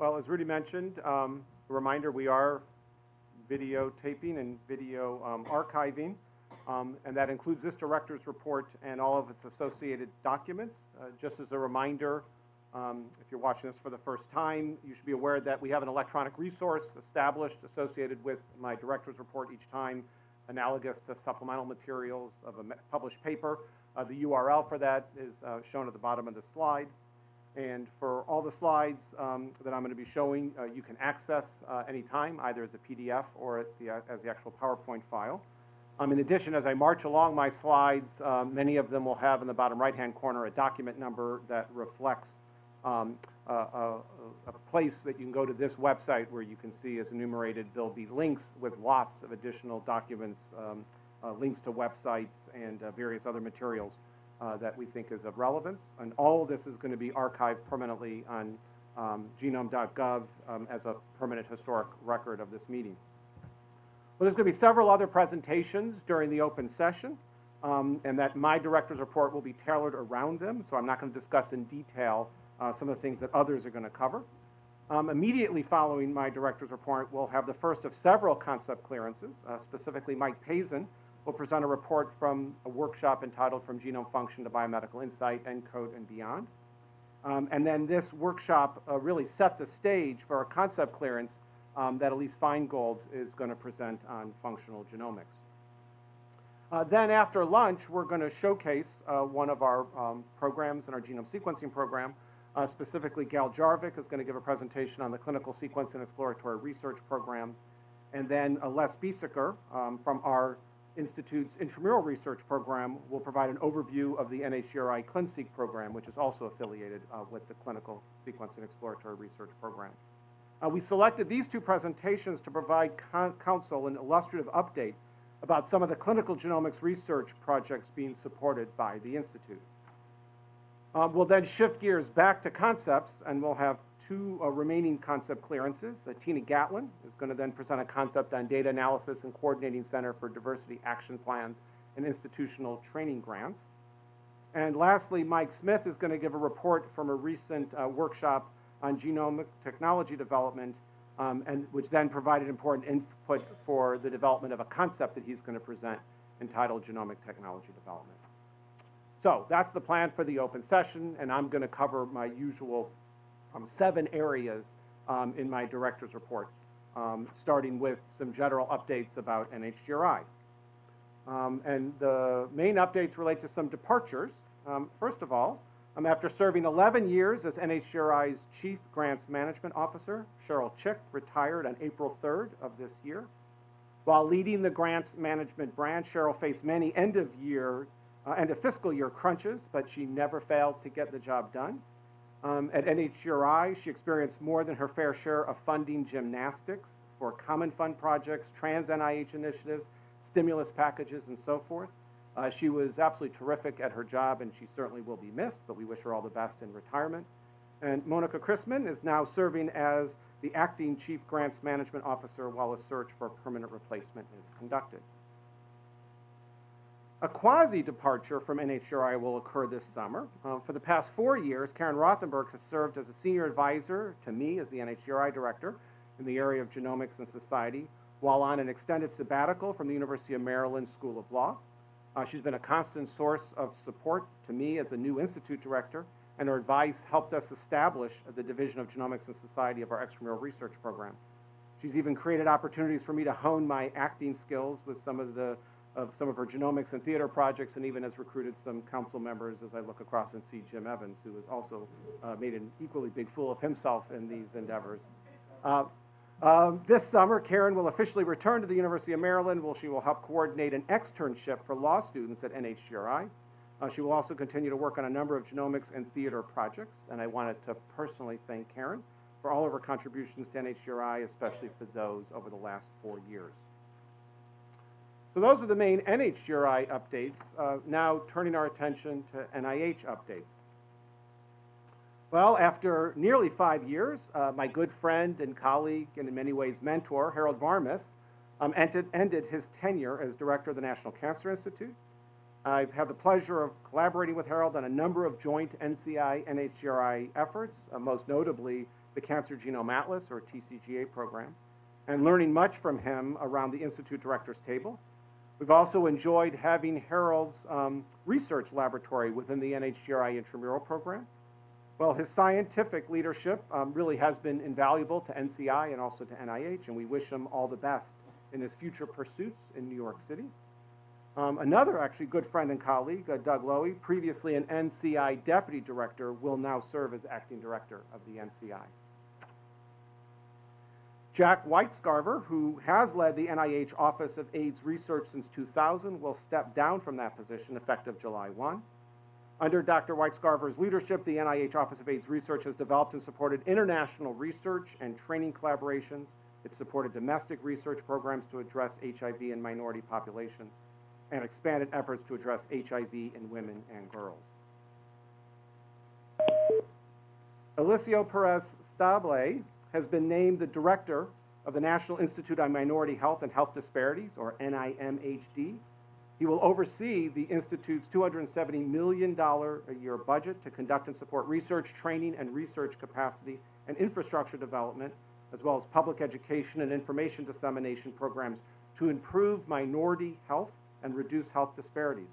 Well, as Rudy mentioned, um, a reminder, we are videotaping and video um, archiving, um, and that includes this director's report and all of its associated documents. Uh, Just as a reminder, um, if you're watching this for the first time, you should be aware that we have an electronic resource established associated with my director's report each time, analogous to supplemental materials of a published paper. Uh, The URL for that is uh, shown at the bottom of the slide. And for all the slides um, that I'm going to be showing, uh, you can access uh, anytime, either as a PDF or the, uh, as the actual PowerPoint file. Um, in addition, as I march along my slides, um, many of them will have in the bottom right-hand corner a document number that reflects um, a, a, a place that you can go to this website where you can see as enumerated, there'll be links with lots of additional documents, um, uh, links to websites and uh, various other materials uh, that we think is of relevance. And all of this is going to be archived permanently on um, genome.gov um, as a permanent historic record of this meeting. Well, there's going to be several other presentations during the open session, um, and that my director's report will be tailored around them, so I'm not going to discuss in detail uh, some of the things that others are going to cover. Um, immediately following my director's report, we'll have the first of several concept clearances. Uh, specifically, Mike Pazin will present a report from a workshop entitled From Genome Function to Biomedical Insight, ENCODE, and Beyond. Um, and then this workshop uh, really set the stage for a concept clearance um, that Elise Feingold is going to present on functional genomics. Uh, then after lunch, we're going to showcase uh, one of our um, programs in our genome sequencing program. Uh, specifically, Gail Jarvik is going to give a presentation on the clinical sequence and exploratory research program. And then Les Biesecker um, from our Institute's intramural research program will provide an overview of the NHGRI ClinSeq program, which is also affiliated uh, with the clinical sequence and exploratory research program. Uh, we selected these two presentations to provide council an illustrative update about some of the clinical genomics research projects being supported by the Institute. Um, we'll then shift gears back to concepts, and we'll have two uh, remaining concept clearances. Uh, Tina Gatlin is going to then present a concept on data analysis and coordinating center for diversity action plans and institutional training grants. And lastly, Mike Smith is going to give a report from a recent uh, workshop on genomic technology development, um, and which then provided important input for the development of a concept that he's going to present entitled Genomic Technology Development. So that's the plan for the open session, and I'm going to cover my usual um, seven areas um, in my director's report, um, starting with some general updates about NHGRI. Um, and the main updates relate to some departures. First of all, after serving 11 years as NHGRI's Chief Grants Management Officer, Cheryl Chick retired on April 3rd of this year. While leading the grants management branch, Cheryl faced many end of year, uh, end of fiscal year crunches, but she never failed to get the job done. Um, at NHGRI, she experienced more than her fair share of funding gymnastics for common fund projects, trans NIH initiatives, stimulus packages, and so forth. Uh, she was absolutely terrific at her job, and she certainly will be missed, but we wish her all the best in retirement. And Monica Chrisman is now serving as the acting Chief Grants Management Officer while a search for a permanent replacement is conducted. A quasi-departure from NHGRI will occur this summer. Uh, for the past four years, Karen Rothenberg has served as a senior advisor to me as the NHGRI director in the area of genomics and society, while on an extended sabbatical from the University of Maryland School of Law. Uh, she's been a constant source of support to me as a new institute director, and her advice helped us establish the Division of Genomics and Society of our extramural research program. She's even created opportunities for me to hone my acting skills with some of the of some of her genomics and theater projects, and even has recruited some council members as I look across and see Jim Evans, who has also uh, made an equally big fool of himself in these endeavors. Uh, um, this summer, Karen will officially return to the University of Maryland, where she will help coordinate an externship for law students at NHGRI. Uh, she will also continue to work on a number of genomics and theater projects, and I wanted to personally thank Karen for all of her contributions to NHGRI, especially for those over the last four years. So those are the main NHGRI updates. Uh, now turning our attention to NIH updates. Well, after nearly five years, uh, my good friend and colleague, and in many ways mentor, Harold Varmus, um, ended, ended his tenure as director of the National Cancer Institute. I've had the pleasure of collaborating with Harold on a number of joint NCI NHGRI efforts, uh, most notably the Cancer Genome Atlas, or TCGA program, and learning much from him around the Institute Directors Table. We've also enjoyed having Harold's um, research laboratory within the NHGRI intramural program. Well, his scientific leadership um, really has been invaluable to NCI and also to NIH, and we wish him all the best in his future pursuits in New York City. Um, another actually good friend and colleague, uh, Doug Lowy, previously an NCI deputy director, will now serve as acting director of the NCI. Jack Whitescarver, who has led the NIH Office of AIDS Research since 2000, will step down from that position effective July 1. Under Dr. Whitescarver's leadership, the NIH Office of AIDS Research has developed and supported international research and training collaborations. It supported domestic research programs to address HIV in minority populations and expanded efforts to address HIV in women and girls. Eliseo Perez Stable has been named the director of the National Institute on Minority Health and Health Disparities, or NIMHD. He will oversee the Institute's $270 million a year budget to conduct and support research, training, and research capacity and infrastructure development, as well as public education and information dissemination programs to improve minority health and reduce health disparities.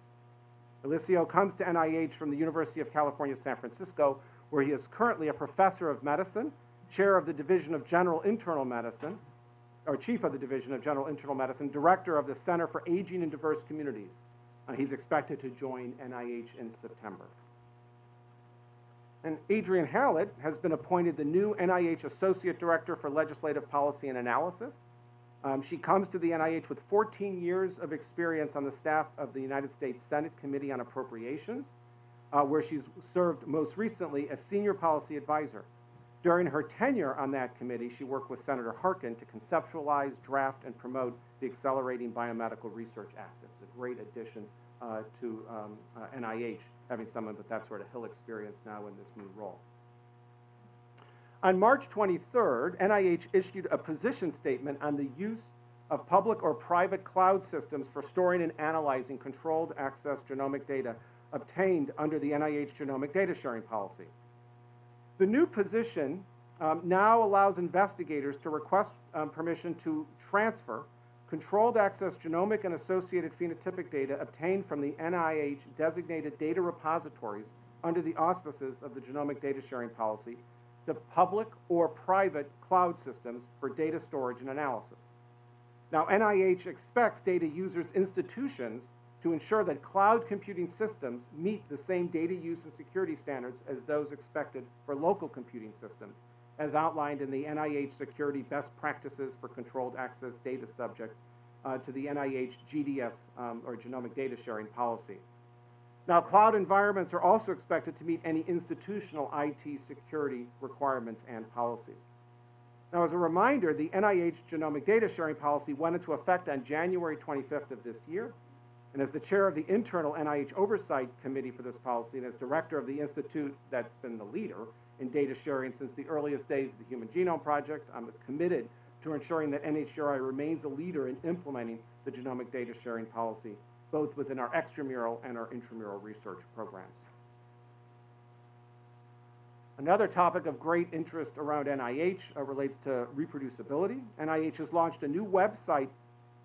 Eliseo comes to NIH from the University of California, San Francisco, where he is currently a professor of medicine, chair of the Division of General Internal Medicine, or chief of the Division of General Internal Medicine, director of the Center for Aging in Diverse Communities. Uh, he's expected to join NIH in September. And Adrienne Hallett has been appointed the new NIH Associate Director for Legislative Policy and Analysis. Um, she comes to the NIH with 14 years of experience on the staff of the United States Senate Committee on Appropriations, uh, where she's served most recently as Senior Policy Advisor. During her tenure on that committee, she worked with Senator Harkin to conceptualize, draft, and promote the Accelerating Biomedical Research Act. It's a great addition uh, to um, uh, NIH, having someone with that sort of Hill experience now in this new role. On March 23rd, NIH issued a position statement on the use of public or private cloud systems for storing and analyzing controlled access genomic data obtained under the NIH genomic data sharing policy. The new position um, now allows investigators to request um, permission to transfer controlled access genomic and associated phenotypic data obtained from the NIH designated data repositories under the auspices of the genomic data sharing policy to public or private cloud systems for data storage and analysis. Now, NIH expects data users' institutions to ensure that cloud computing systems meet the same data use and security standards as those expected for local computing systems, as outlined in the NIH Security Best Practices for Controlled Access Data Subject uh, to the NIH GDS, um, or Genomic Data Sharing Policy. Now, cloud environments are also expected to meet any institutional IT security requirements and policies. Now, as a reminder, the NIH Genomic Data Sharing Policy went into effect on January 25th of this year. And as the chair of the internal NIH Oversight Committee for this policy and as director of the institute that's been the leader in data sharing since the earliest days of the Human Genome Project, I'm committed to ensuring that NHGRI remains a leader in implementing the genomic data sharing policy both within our extramural and our intramural research programs. Another topic of great interest around NIH uh, relates to reproducibility. NIH has launched a new website,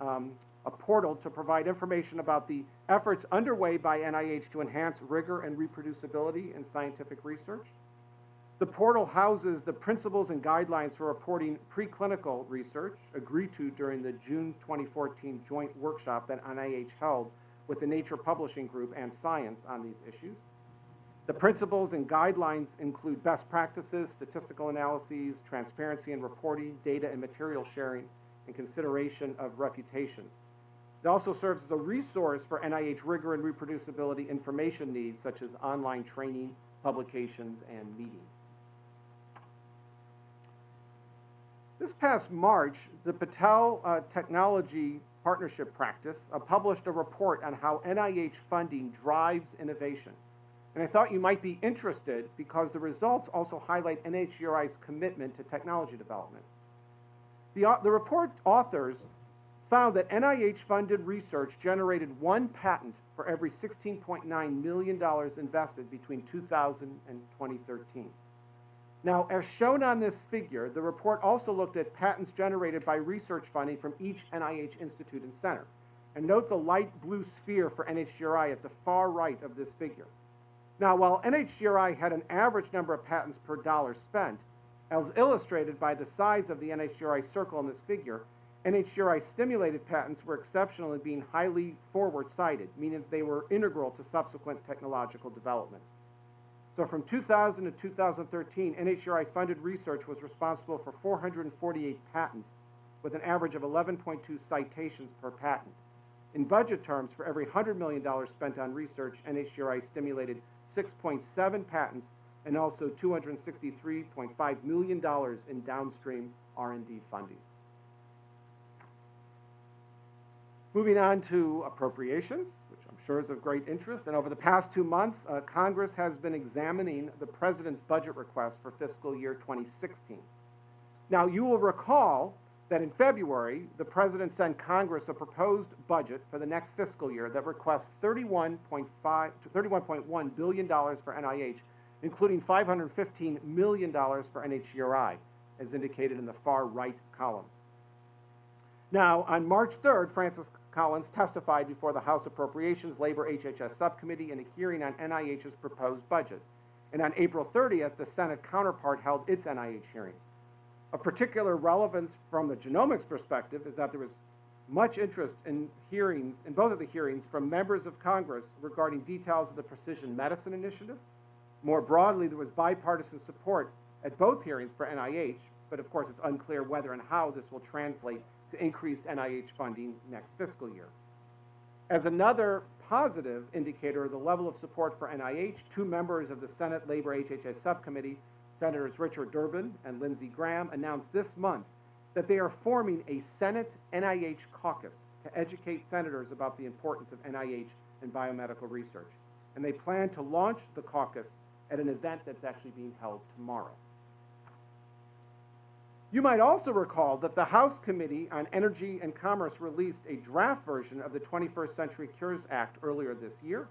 um, a portal to provide information about the efforts underway by NIH to enhance rigor and reproducibility in scientific research. The portal houses the principles and guidelines for reporting preclinical research agreed to during the June 2014 joint workshop that NIH held with the Nature Publishing Group and Science on these issues. The principles and guidelines include best practices, statistical analyses, transparency and reporting, data and material sharing, and consideration of refutations. It also serves as a resource for NIH rigor and reproducibility information needs, such as online training, publications, and meetings. This past March, the Battelle uh, Technology Partnership Practice uh, published a report on how NIH funding drives innovation. And I thought you might be interested because the results also highlight NHGRI's commitment to technology development. The, the report authors found that NIH-funded research generated one patent for every $16.9 million invested between 2000 and 2013. Now, as shown on this figure, the report also looked at patents generated by research funding from each NIH institute and center. And note the light blue sphere for NHGRI at the far right of this figure. Now, while NHGRI had an average number of patents per dollar spent, as illustrated by the size of the NHGRI circle in this figure, NHGRI stimulated patents were exceptional in being highly forward-sighted, meaning they were integral to subsequent technological developments. So from 2000 to 2013, NHGRI funded research was responsible for 448 patents with an average of 11.2 citations per patent. In budget terms, for every $100 million spent on research, NHGRI stimulated 6.7 patents and also $263.5 million in downstream R&D funding. Moving on to appropriations, which I'm sure is of great interest. And over the past two months, uh, Congress has been examining the President's budget request for fiscal year 2016. Now, you will recall that in February, the President sent Congress a proposed budget for the next fiscal year that requests $31.5 $31.1 billion for NIH, including $515 million for NHGRI, as indicated in the far right column. Now, on March 3rd, Francis Collins testified before the House Appropriations Labor HHS Subcommittee in a hearing on NIH's proposed budget. And on April 30th, the Senate counterpart held its NIH hearing. Of particular relevance from the genomics perspective is that there was much interest in hearings, in both of the hearings, from members of Congress regarding details of the Precision Medicine Initiative. More broadly, there was bipartisan support at both hearings for NIH, but of course it's unclear whether and how this will translate to increased NIH funding next fiscal year. As another positive indicator of the level of support for NIH, two members of the Senate Labor HHS Subcommittee Senators Richard Durbin and Lindsey Graham announced this month that they are forming a Senate NIH caucus to educate senators about the importance of NIH and biomedical research. And they plan to launch the caucus at an event that's actually being held tomorrow. You might also recall that the House Committee on Energy and Commerce released a draft version of the 21st Century Cures Act earlier this year,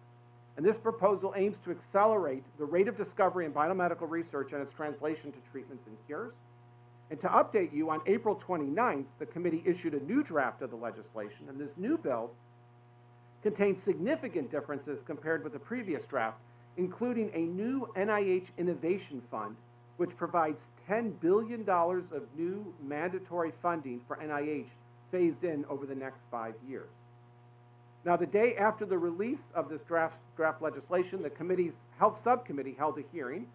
and this proposal aims to accelerate the rate of discovery in biomedical research and its translation to treatments and cures. And to update you, on April 29th, the committee issued a new draft of the legislation, and this new bill contains significant differences compared with the previous draft, including a new NIH Innovation Fund, which provides $10 billion of new mandatory funding for NIH phased in over the next five years. Now, the day after the release of this draft, draft legislation, the committee's health subcommittee held a hearing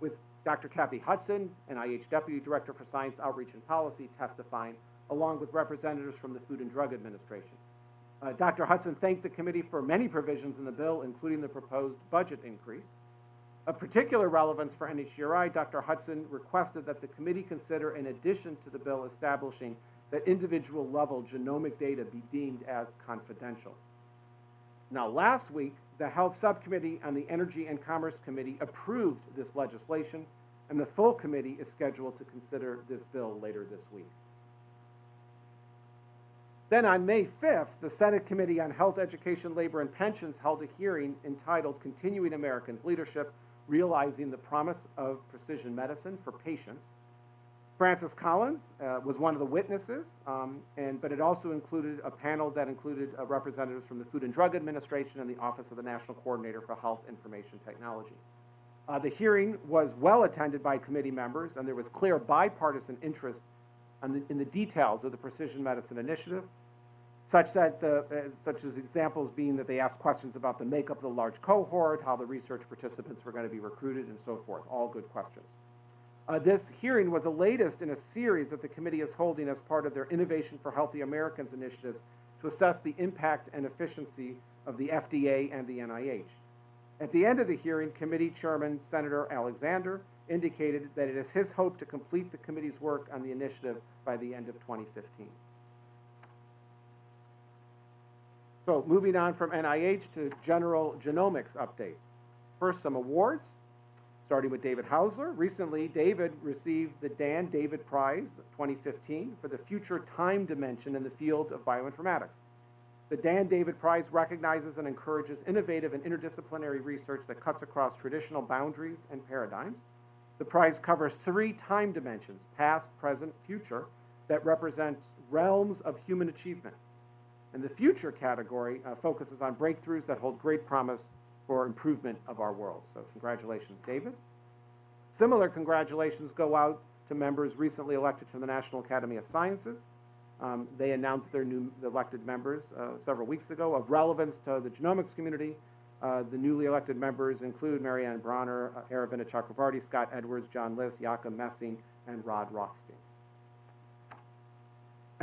with Dr. Kathy Hudson, NIH Deputy Director for Science Outreach and Policy, testifying, along with representatives from the Food and Drug Administration. Uh, Dr. Hudson thanked the committee for many provisions in the bill, including the proposed budget increase. Of particular relevance for NHGRI, Dr. Hudson requested that the committee consider, in addition to the bill establishing that individual level genomic data be deemed as confidential. Now, last week, the Health Subcommittee and the Energy and Commerce Committee approved this legislation, and the full committee is scheduled to consider this bill later this week. Then on May 5th, the Senate Committee on Health, Education, Labor, and Pensions held a hearing entitled Continuing Americans' Leadership, Realizing the Promise of Precision Medicine for Patients. Francis Collins uh, was one of the witnesses, um, and, but it also included a panel that included uh, representatives from the Food and Drug Administration and the Office of the National Coordinator for Health Information Technology. Uh, the hearing was well attended by committee members, and there was clear bipartisan interest the, in the details of the Precision Medicine Initiative, such that the, uh, such as examples being that they asked questions about the makeup of the large cohort, how the research participants were going to be recruited, and so forth. All good questions. Uh, this hearing was the latest in a series that the committee is holding as part of their Innovation for Healthy Americans initiatives to assess the impact and efficiency of the FDA and the NIH. At the end of the hearing, committee chairman Senator Alexander indicated that it is his hope to complete the committee's work on the initiative by the end of 2015. So moving on from NIH to general genomics updates. First, some awards starting with David Haussler. Recently, David received the Dan David Prize 2015 for the future time dimension in the field of bioinformatics. The Dan David Prize recognizes and encourages innovative and interdisciplinary research that cuts across traditional boundaries and paradigms. The prize covers three time dimensions, past, present, future, that represent realms of human achievement. And the future category uh, focuses on breakthroughs that hold great promise for improvement of our world. So congratulations, David. Similar congratulations go out to members recently elected to the National Academy of Sciences. Um, they announced their new elected members uh, several weeks ago of relevance to the genomics community. Uh, the newly elected members include Marianne Bronner, uh, Aravinda Scott Edwards, John Lis, Jakob Messing, and Rod Rothstein.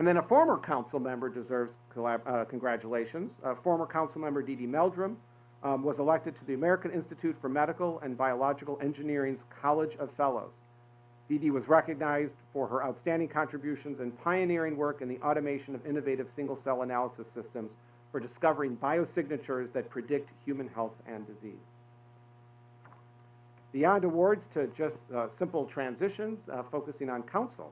And then a former council member deserves uh, congratulations. Uh, former council member Dee Dee Meldrum um, was elected to the American Institute for Medical and Biological Engineering's College of Fellows. Dee Dee was recognized for her outstanding contributions and pioneering work in the automation of innovative single-cell analysis systems for discovering biosignatures that predict human health and disease. Beyond awards to just uh, simple transitions, uh, focusing on council.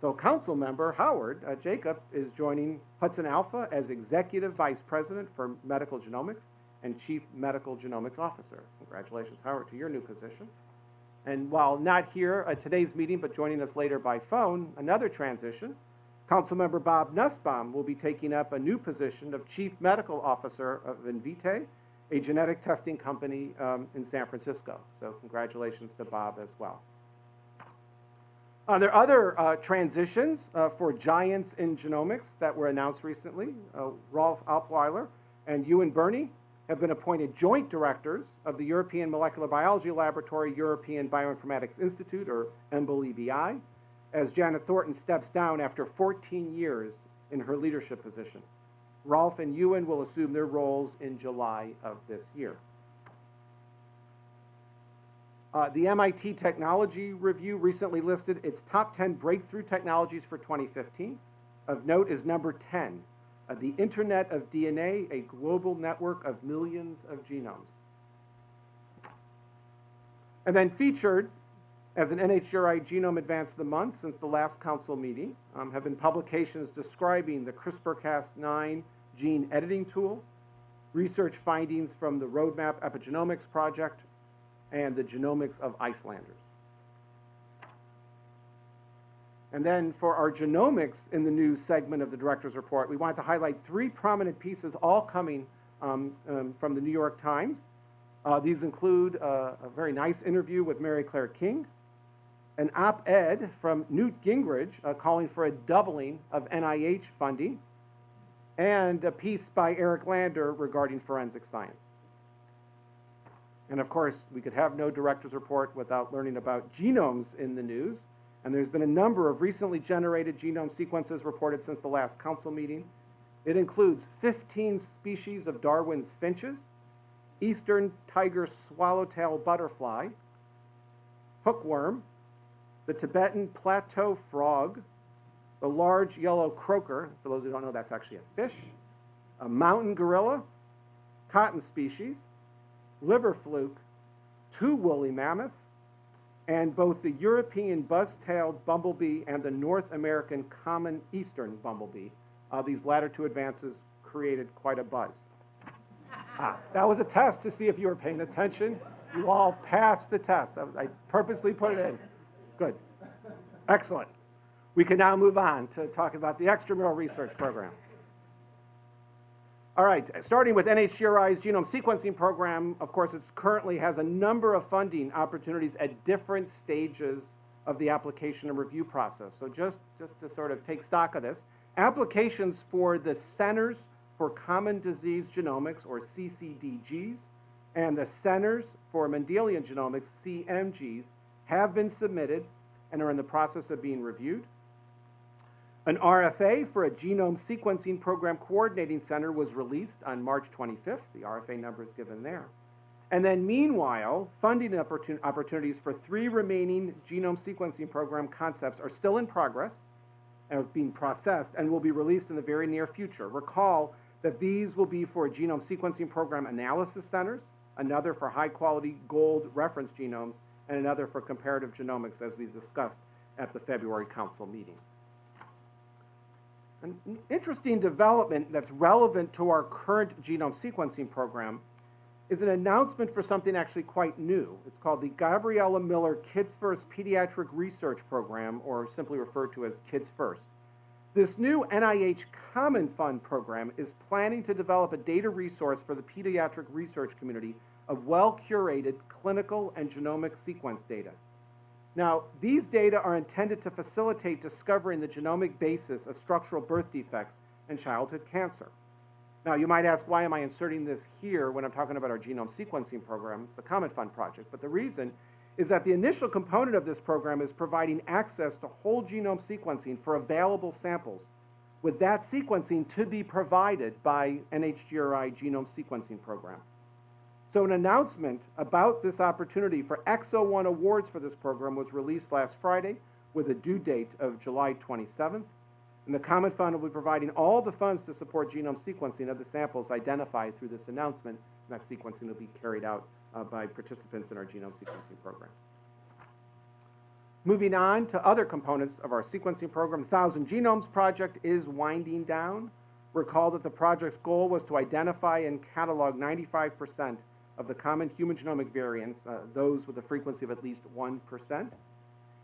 So council member Howard uh, Jacob is joining Hudson Alpha as Executive Vice President for Medical Genomics and Chief Medical Genomics Officer. Congratulations, Howard, to your new position. And while not here at today's meeting, but joining us later by phone, another transition, Councilmember Bob Nussbaum will be taking up a new position of Chief Medical Officer of Invitae, a genetic testing company um, in San Francisco. So congratulations to Bob as well. Uh, there are other uh, transitions uh, for giants in genomics that were announced recently. Uh, Rolf Apweiler and Ewan Birney have been appointed joint directors of the European Molecular Biology Laboratory European Bioinformatics Institute, or EMBL-EBI, as Janet Thornton steps down after 14 years in her leadership position. Rolf and Ewan will assume their roles in July of this year. Uh, the MIT Technology Review recently listed its top 10 breakthrough technologies for 2015. Of note is number 10, uh, the Internet of DNA, a global network of millions of genomes. And then featured as an NHGRI Genome Advance of the Month since the last council meeting um, have been publications describing the CRISPR-Cas9 gene editing tool, research findings from the Roadmap Epigenomics Project, and the genomics of Icelanders. And then for our genomics in the new segment of the director's report, we wanted to highlight three prominent pieces, all coming um, um, from the New York Times. Uh, these include uh, a very nice interview with Mary Claire King, an op-ed from Newt Gingrich uh, calling for a doubling of NIH funding, and a piece by Eric Lander regarding forensic science. And of course, we could have no director's report without learning about genomes in the news. And there's been a number of recently generated genome sequences reported since the last council meeting. It includes 15 species of Darwin's finches, eastern tiger swallowtail butterfly, hookworm, the Tibetan plateau frog, the large yellow croaker, for those who don't know, that's actually a fish, a mountain gorilla, cotton species, liver fluke, two woolly mammoths, and both the European buff-tailed bumblebee and the North American common eastern bumblebee. Uh, these latter two advances created quite a buzz. Ah, that was a test to see if you were paying attention. You all passed the test. I, I purposely put it in. Good. Excellent. We can now move on to talk about the extramural research program. All right, starting with NHGRI's genome sequencing program, of course, it currently has a number of funding opportunities at different stages of the application and review process. So just, just to sort of take stock of this, applications for the Centers for Common Disease Genomics, or CCDGs, and the Centers for Mendelian Genomics, CMGs, have been submitted and are in the process of being reviewed. An RFA for a genome sequencing program coordinating center was released on March 25th. The RFA number is given there. And then meanwhile, funding opportun opportunities for three remaining genome sequencing program concepts are still in progress and are being processed and will be released in the very near future. Recall that these will be for genome sequencing program analysis centers, another for high quality gold reference genomes, and another for comparative genomics as we discussed at the February council meeting. An interesting development that's relevant to our current genome sequencing program is an announcement for something actually quite new. It's called the Gabriella Miller Kids First Pediatric Research Program, or simply referred to as Kids First. This new NIH Common Fund program is planning to develop a data resource for the pediatric research community of well curated clinical and genomic sequence data. Now, these data are intended to facilitate discovering the genomic basis of structural birth defects and childhood cancer. Now, you might ask, why am I inserting this here when I'm talking about our genome sequencing program? It's a Common Fund project. But the reason is that the initial component of this program is providing access to whole genome sequencing for available samples, with that sequencing to be provided by NHGRI genome sequencing program. So an announcement about this opportunity for X01 awards for this program was released last Friday with a due date of July 27th. And the Common Fund will be providing all the funds to support genome sequencing of the samples identified through this announcement. And that sequencing will be carried out uh, by participants in our genome sequencing program. Moving on to other components of our sequencing program, the Thousand Genomes Project is winding down. Recall that the project's goal was to identify and catalog 95% of the common human genomic variants, uh, those with a frequency of at least 1%.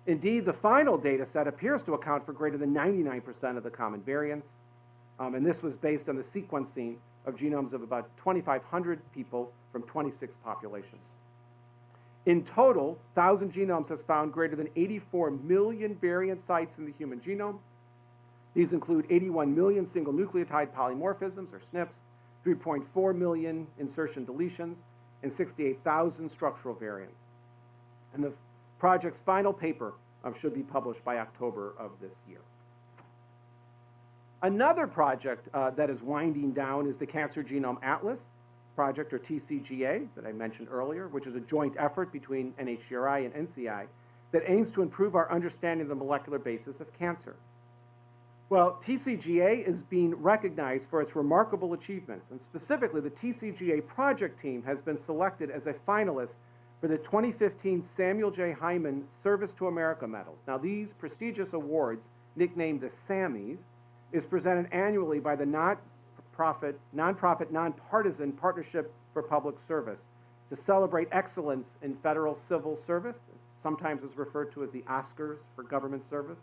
Indeed, the final data set appears to account for greater than 99% of the common variants, um, and this was based on the sequencing of genomes of about 2,500 people from 26 populations. In total, 1,000 Genomes has found greater than 84 million variant sites in the human genome. These include 81 million single nucleotide polymorphisms, or SNPs, 3.4 million insertion deletions, and 68,000 structural variants. And the project's final paper um, should be published by October of this year. Another project uh, that is winding down is the Cancer Genome Atlas project, or TCGA, that I mentioned earlier, which is a joint effort between NHGRI and NCI that aims to improve our understanding of the molecular basis of cancer. Well, TCGA is being recognized for its remarkable achievements, and specifically, the TCGA project team has been selected as a finalist for the 2015 Samuel J. Heyman Service to America Medals. Now, these prestigious awards, nicknamed the SAMMYs, is presented annually by the not-profit, nonprofit, nonpartisan Partnership for Public Service to celebrate excellence in federal civil service. Sometimes is referred to as the Oscars for government service.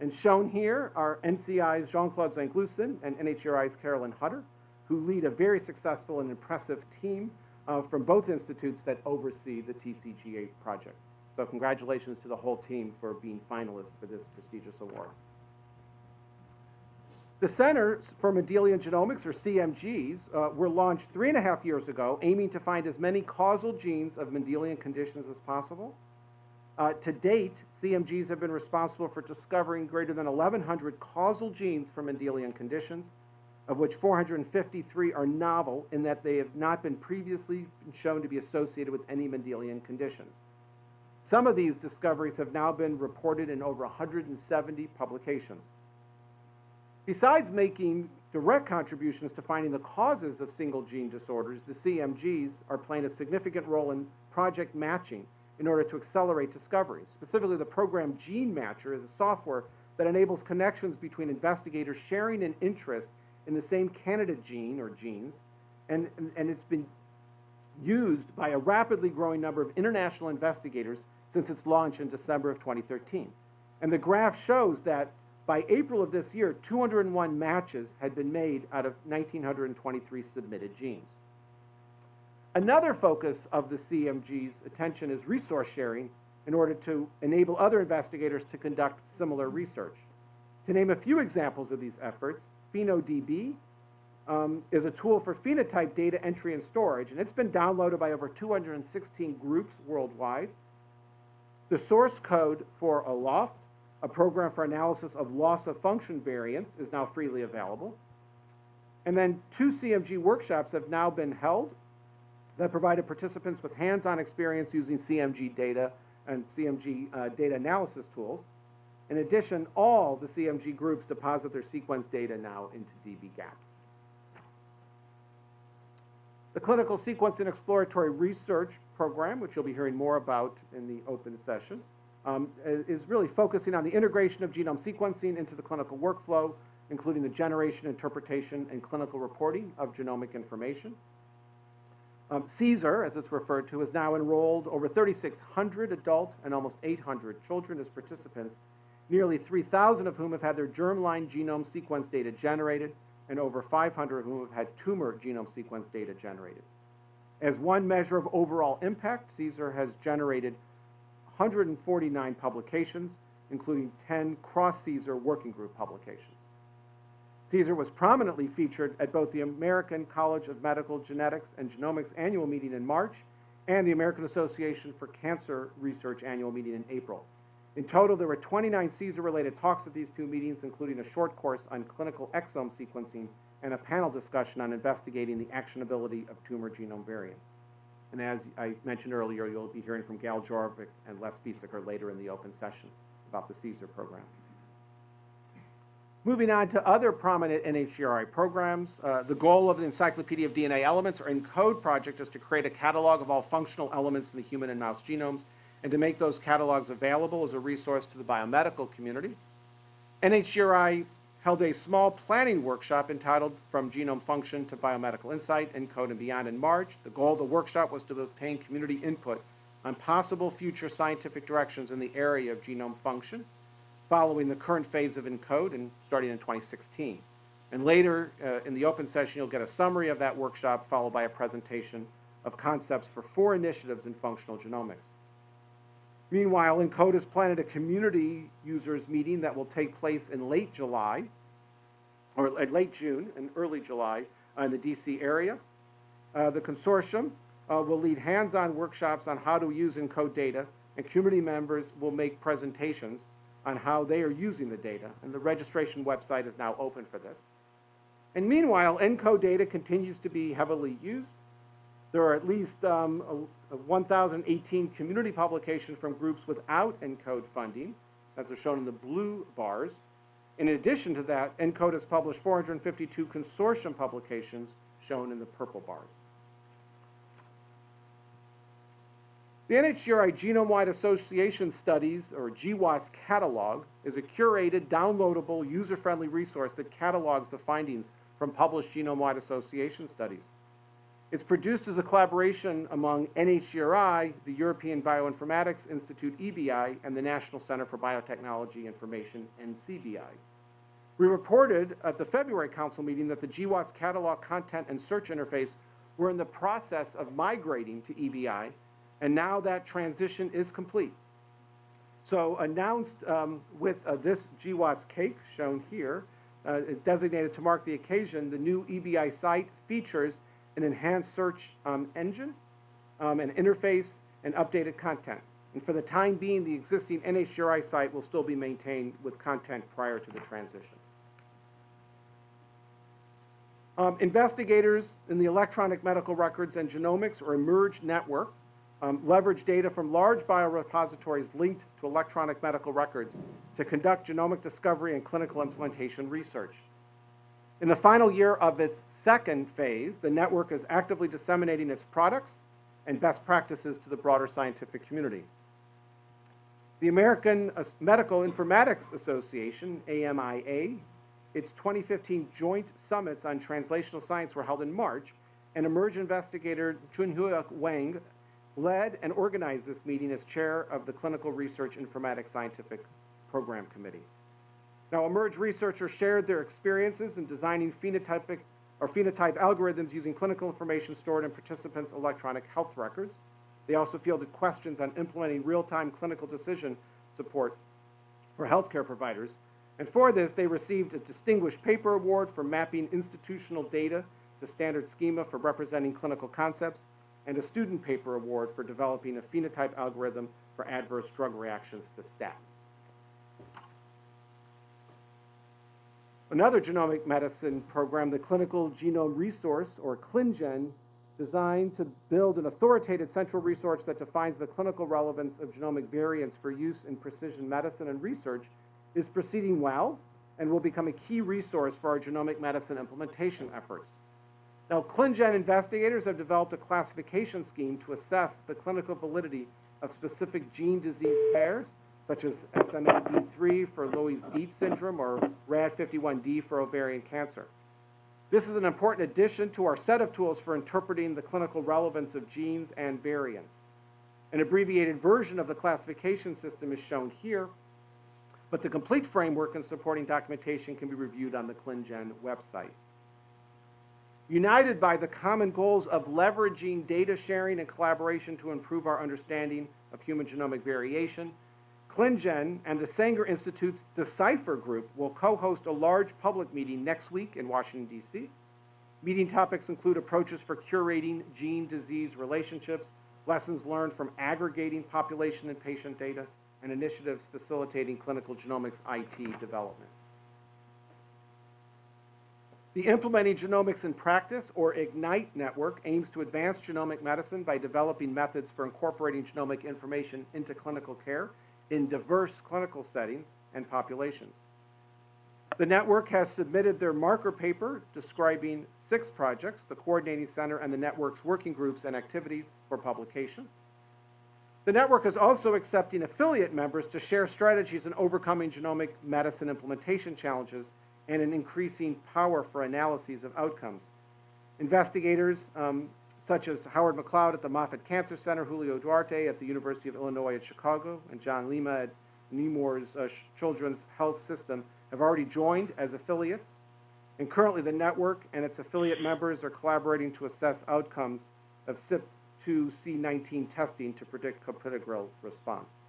And shown here are NCI's Jean-Claude Zenklusen and NHGRI's Carolyn Hutter, who lead a very successful and impressive team uh, from both institutes that oversee the TCGA project. So congratulations to the whole team for being finalists for this prestigious award. The Centers for Mendelian Genomics, or CMGs, uh, were launched three and a half years ago, aiming to find as many causal genes of Mendelian conditions as possible. Uh, to date, CMGs have been responsible for discovering greater than 1,100 causal genes for Mendelian conditions, of which 453 are novel in that they have not been previously shown to be associated with any Mendelian conditions. Some of these discoveries have now been reported in over 170 publications. Besides making direct contributions to finding the causes of single gene disorders, the CMGs are playing a significant role in project matching in order to accelerate discoveries. Specifically, the program Gene Matcher is a software that enables connections between investigators sharing an interest in the same candidate gene or genes, and, and, and it's been used by a rapidly growing number of international investigators since its launch in December of 2013. And the graph shows that by April of this year, 201 matches had been made out of 1,923 submitted genes. Another focus of the CMG's attention is resource sharing in order to enable other investigators to conduct similar research. To name a few examples of these efforts, PhenoDB um, is a tool for phenotype data entry and storage, and it's been downloaded by over 216 groups worldwide. The source code for ALOFT, a program for analysis of loss of function variants, is now freely available. And then two CMG workshops have now been held that provided participants with hands-on experience using CMG data and CMG uh, data analysis tools. In addition, all the CMG groups deposit their sequence data now into dbGaP. The Clinical Sequence and Exploratory Research Program, which you'll be hearing more about in the open session, um, is really focusing on the integration of genome sequencing into the clinical workflow, including the generation, interpretation, and clinical reporting of genomic information. Um, CSER, as it's referred to, has now enrolled over 3,600 adult and almost 800 children as participants, nearly 3,000 of whom have had their germline genome sequence data generated, and over 500 of whom have had tumor genome sequence data generated. As one measure of overall impact, CSER has generated 149 publications, including 10 cross-CSER working group publications. CSER was prominently featured at both the American College of Medical Genetics and Genomics annual meeting in March and the American Association for Cancer Research annual meeting in April. In total, there were 29 CSER-related talks at these two meetings, including a short course on clinical exome sequencing and a panel discussion on investigating the actionability of tumor genome variants. And as I mentioned earlier, you'll be hearing from Gail Jarvik and Les Biesecker later in the open session about the CSER program. Moving on to other prominent NHGRI programs, uh, the goal of the Encyclopedia of DNA Elements, or ENCODE project, is to create a catalog of all functional elements in the human and mouse genomes and to make those catalogs available as a resource to the biomedical community. NHGRI held a small planning workshop entitled From Genome Function to Biomedical Insight, ENCODE and Beyond in March. The goal of the workshop was to obtain community input on possible future scientific directions in the area of genome function following the current phase of ENCODE and starting in 2016. And later uh, in the open session, you'll get a summary of that workshop followed by a presentation of concepts for four initiatives in functional genomics. Meanwhile, ENCODE has planned a community users meeting that will take place in late July, or uh, late June and early July in the DC area. Uh, the consortium uh, will lead hands-on workshops on how to use ENCODE data, and community members will make presentations on how they are using the data, and the registration website is now open for this. And meanwhile, ENCODE data continues to be heavily used. There are at least um, a, a 1,018 community publications from groups without ENCODE funding, as are shown in the blue bars. In addition to that, ENCODE has published 452 consortium publications, shown in the purple bars. The NHGRI Genome-Wide Association Studies, or GWAS catalog, is a curated, downloadable, user-friendly resource that catalogs the findings from published genome-wide association studies. It's produced as a collaboration among NHGRI, the European Bioinformatics Institute, EBI, and the National Center for Biotechnology Information, NCBI. We reported at the February council meeting that the GWAS catalog content and search interface were in the process of migrating to EBI and now that transition is complete. So announced um, with uh, this GWAS cake shown here, uh, designated to mark the occasion, the new EBI site features an enhanced search um, engine, um, an interface, and updated content. And for the time being, the existing NHGRI site will still be maintained with content prior to the transition. Um, investigators in the electronic medical records and genomics or eMERGE network um, leverage data from large biorepositories linked to electronic medical records to conduct genomic discovery and clinical implementation research. In the final year of its second phase, the network is actively disseminating its products and best practices to the broader scientific community. The American Medical Informatics Association, AMIA, its 2015 joint summits on translational science were held in March, and eMERGE investigator Chunhua Weng led and organized this meeting as chair of the Clinical Research Informatics Scientific Program Committee. Now, eMERGE researchers shared their experiences in designing phenotypic or phenotype algorithms using clinical information stored in participants' electronic health records. They also fielded questions on implementing real-time clinical decision support for healthcare providers. And for this, they received a Distinguished Paper Award for mapping institutional data to standard schema for representing clinical concepts and a student paper award for developing a phenotype algorithm for adverse drug reactions to statins. Another genomic medicine program, the Clinical Genome Resource, or ClinGen, designed to build an authoritative central resource that defines the clinical relevance of genomic variants for use in precision medicine and research, is proceeding well and will become a key resource for our genomic medicine implementation efforts. Now, ClinGen investigators have developed a classification scheme to assess the clinical validity of specific gene-disease pairs, such as SMAD3 for Loeys-Dietz syndrome or RAD51D for ovarian cancer. This is an important addition to our set of tools for interpreting the clinical relevance of genes and variants. An abbreviated version of the classification system is shown here, but the complete framework and supporting documentation can be reviewed on the ClinGen website. United by the common goals of leveraging data sharing and collaboration to improve our understanding of human genomic variation, ClinGen and the Sanger Institute's Decipher Group will co-host a large public meeting next week in Washington, D.C. Meeting topics include approaches for curating gene-disease relationships, lessons learned from aggregating population and patient data, and initiatives facilitating clinical genomics IT development. The Implementing Genomics in Practice, or IGNITE network, aims to advance genomic medicine by developing methods for incorporating genomic information into clinical care in diverse clinical settings and populations. The network has submitted their marker paper describing six projects, the coordinating center and the network's working groups and activities for publication. The network is also accepting affiliate members to share strategies in overcoming genomic medicine implementation challenges and an increasing power for analyses of outcomes. Investigators um, such as Howard McLeod at the Moffitt Cancer Center, Julio Duarte at the University of Illinois at Chicago, and John Lima at Nemours uh, Children's Health System have already joined as affiliates. And currently the network and its affiliate members are collaborating to assess outcomes of CYP2C19 testing to predict clopidogrel response.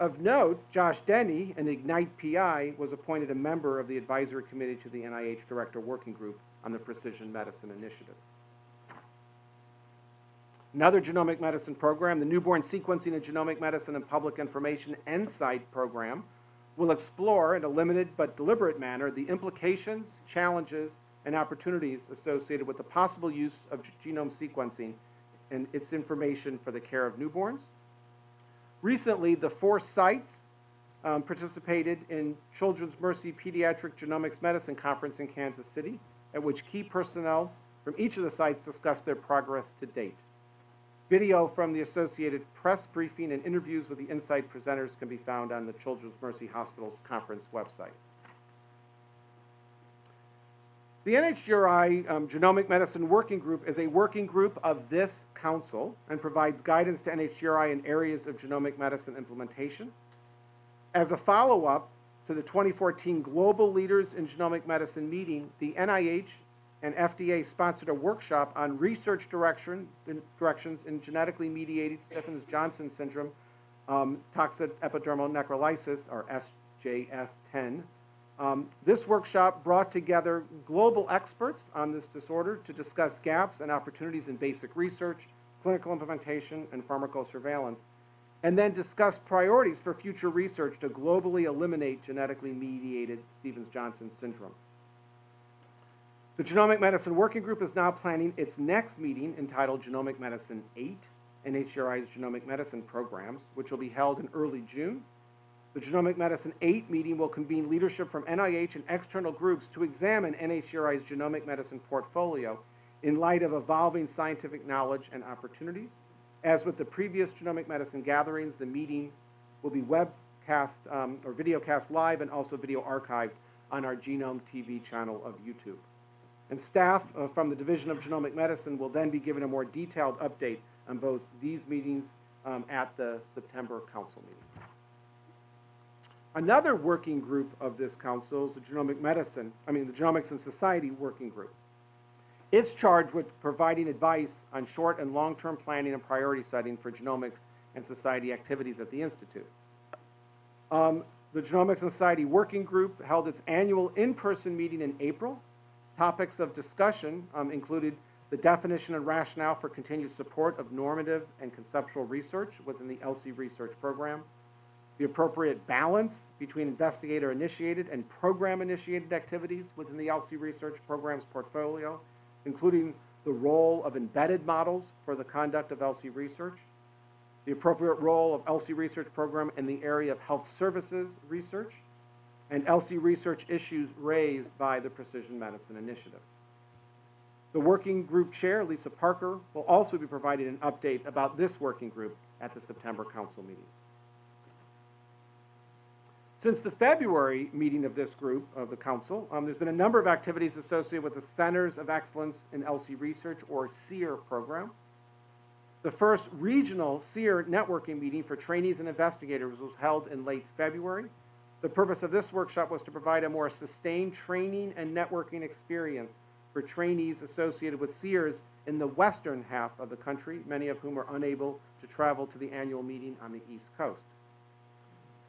Of note, Josh Denny, an Ignite PI, was appointed a member of the advisory committee to the NIH Director Working Group on the Precision Medicine Initiative. Another genomic medicine program, the Newborn Sequencing of Genomic Medicine and Public Information NSIGHT program, will explore in a limited but deliberate manner the implications, challenges, and opportunities associated with the possible use of genome sequencing and its information for the care of newborns. Recently, the four sites um, participated in Children's Mercy Pediatric Genomics Medicine Conference in Kansas City, at which key personnel from each of the sites discussed their progress to date. Video from the Associated Press briefing and interviews with the NSIGHT presenters can be found on the Children's Mercy Hospital's conference website. The NHGRI um, Genomic Medicine Working Group is a working group of this council and provides guidance to NHGRI in areas of genomic medicine implementation. As a follow-up to the 2014 Global Leaders in Genomic Medicine meeting, the NIH and FDA sponsored a workshop on research direction, directions in genetically mediated Stevens-Johnson syndrome, um, toxic epidermal necrolysis, or SJS/TEN. Um, this workshop brought together global experts on this disorder to discuss gaps and opportunities in basic research, clinical implementation, and pharmacosurveillance, and then discuss priorities for future research to globally eliminate genetically mediated Stevens-Johnson syndrome. The Genomic Medicine Working Group is now planning its next meeting entitled Genomic Medicine 8, NHGRI's Genomic Medicine Programs, which will be held in early June. The Genomic Medicine 8 meeting will convene leadership from NIH and external groups to examine NHGRI's genomic medicine portfolio in light of evolving scientific knowledge and opportunities. As with the previous genomic medicine gatherings, the meeting will be webcast um, or videocast live and also video archived on our Genome TV channel of YouTube. And staff uh, from the Division of Genomic Medicine will then be given a more detailed update on both these meetings um, at the September council meeting. Another working group of this council is the Genomic Medicine, I mean the Genomics and Society Working Group. It's charged with providing advice on short and long-term planning and priority setting for genomics and society activities at the Institute. Um, the Genomics and Society Working Group held its annual in-person meeting in April Topics of discussion um, included the definition and rationale for continued support of normative and conceptual research within the ELSI research program, the appropriate balance between investigator-initiated and program-initiated activities within the ELSI research program's portfolio, including the role of embedded models for the conduct of ELSI research, the appropriate role of ELSI research program in the area of health services research, and ELSI research issues raised by the Precision Medicine Initiative. The working group chair, Lisa Parker, will also be providing an update about this working group at the September council meeting. Since the February meeting of this group, of the council, um, there's been a number of activities associated with the Centers of Excellence in ELSI Research, or CEER program. The first regional CEER networking meeting for trainees and investigators was held in late February. The purpose of this workshop was to provide a more sustained training and networking experience for trainees associated with CEERs in the western half of the country, many of whom are unable to travel to the annual meeting on the East Coast.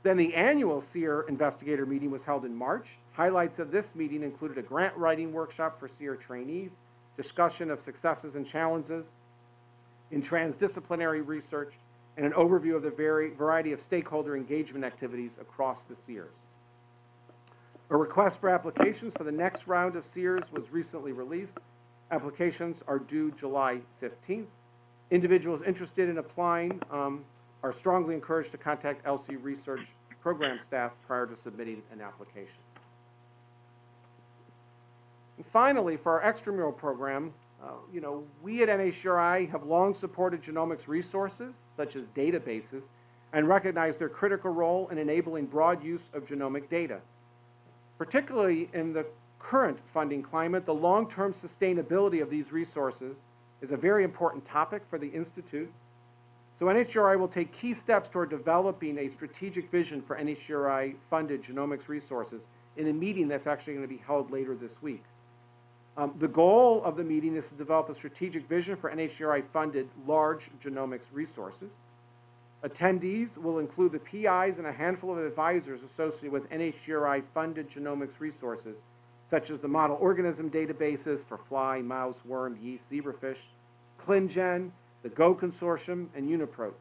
Then the annual CEER investigator meeting was held in March. Highlights of this meeting included a grant writing workshop for CEER trainees, discussion of successes and challenges in transdisciplinary research, and an overview of the very variety of stakeholder engagement activities across the CEERs. A request for applications for the next round of CEERs was recently released. Applications are due July 15th. Individuals interested in applying um, are strongly encouraged to contact ELSI Research program staff prior to submitting an application. And finally, for our extramural program, uh, you know, we at NHGRI have long supported genomics resources, such as databases, and recognize their critical role in enabling broad use of genomic data. Particularly in the current funding climate, the long-term sustainability of these resources is a very important topic for the Institute so NHGRI will take key steps toward developing a strategic vision for NHGRI-funded genomics resources in a meeting that's actually going to be held later this week. Um, the goal of the meeting is to develop a strategic vision for NHGRI-funded large genomics resources. Attendees will include the PIs and a handful of advisors associated with NHGRI-funded genomics resources, such as the model organism databases for fly, mouse, worm, yeast, zebrafish, ClinGen, the GO Consortium, and UniProt.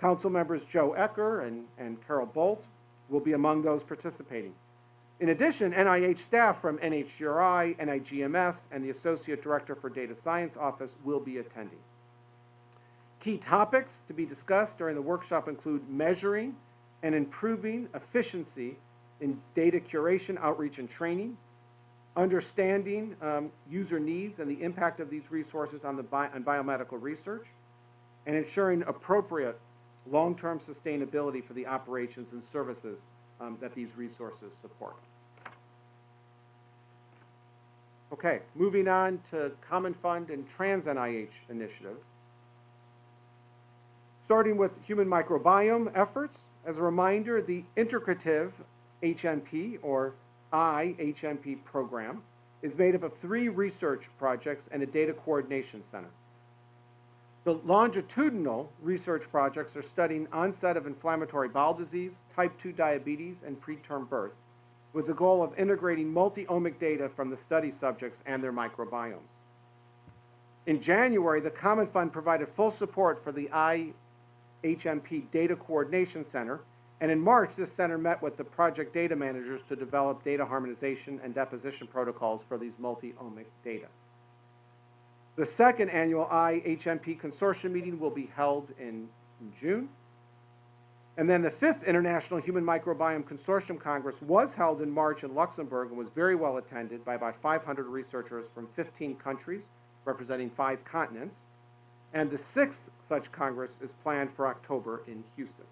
Council members Joe Ecker and, and Carol Bult will be among those participating. In addition, NIH staff from NHGRI, NIGMS, and the Associate Director for Data Science Office will be attending. Key topics to be discussed during the workshop include measuring and improving efficiency in data curation, outreach, and training, understanding um, user needs and the impact of these resources on, the bi on biomedical research, and ensuring appropriate long-term sustainability for the operations and services um, that these resources support. Okay, moving on to Common Fund and Trans-NIH initiatives. Starting with human microbiome efforts, as a reminder, the integrative HMP, or IHMP program is made up of three research projects and a data coordination center. The longitudinal research projects are studying onset of inflammatory bowel disease, type 2 diabetes, and preterm birth, with the goal of integrating multi-omic data from the study subjects and their microbiomes. In January, the Common Fund provided full support for the IHMP Data Coordination Center and in March, this center met with the project data managers to develop data harmonization and deposition protocols for these multi-omic data. The second annual IHMP consortium meeting will be held in, June. And then the fifth International Human Microbiome Consortium Congress was held in March in Luxembourg and was very well attended by about 500 researchers from 15 countries, representing five continents. And the sixth such Congress is planned for October in Houston.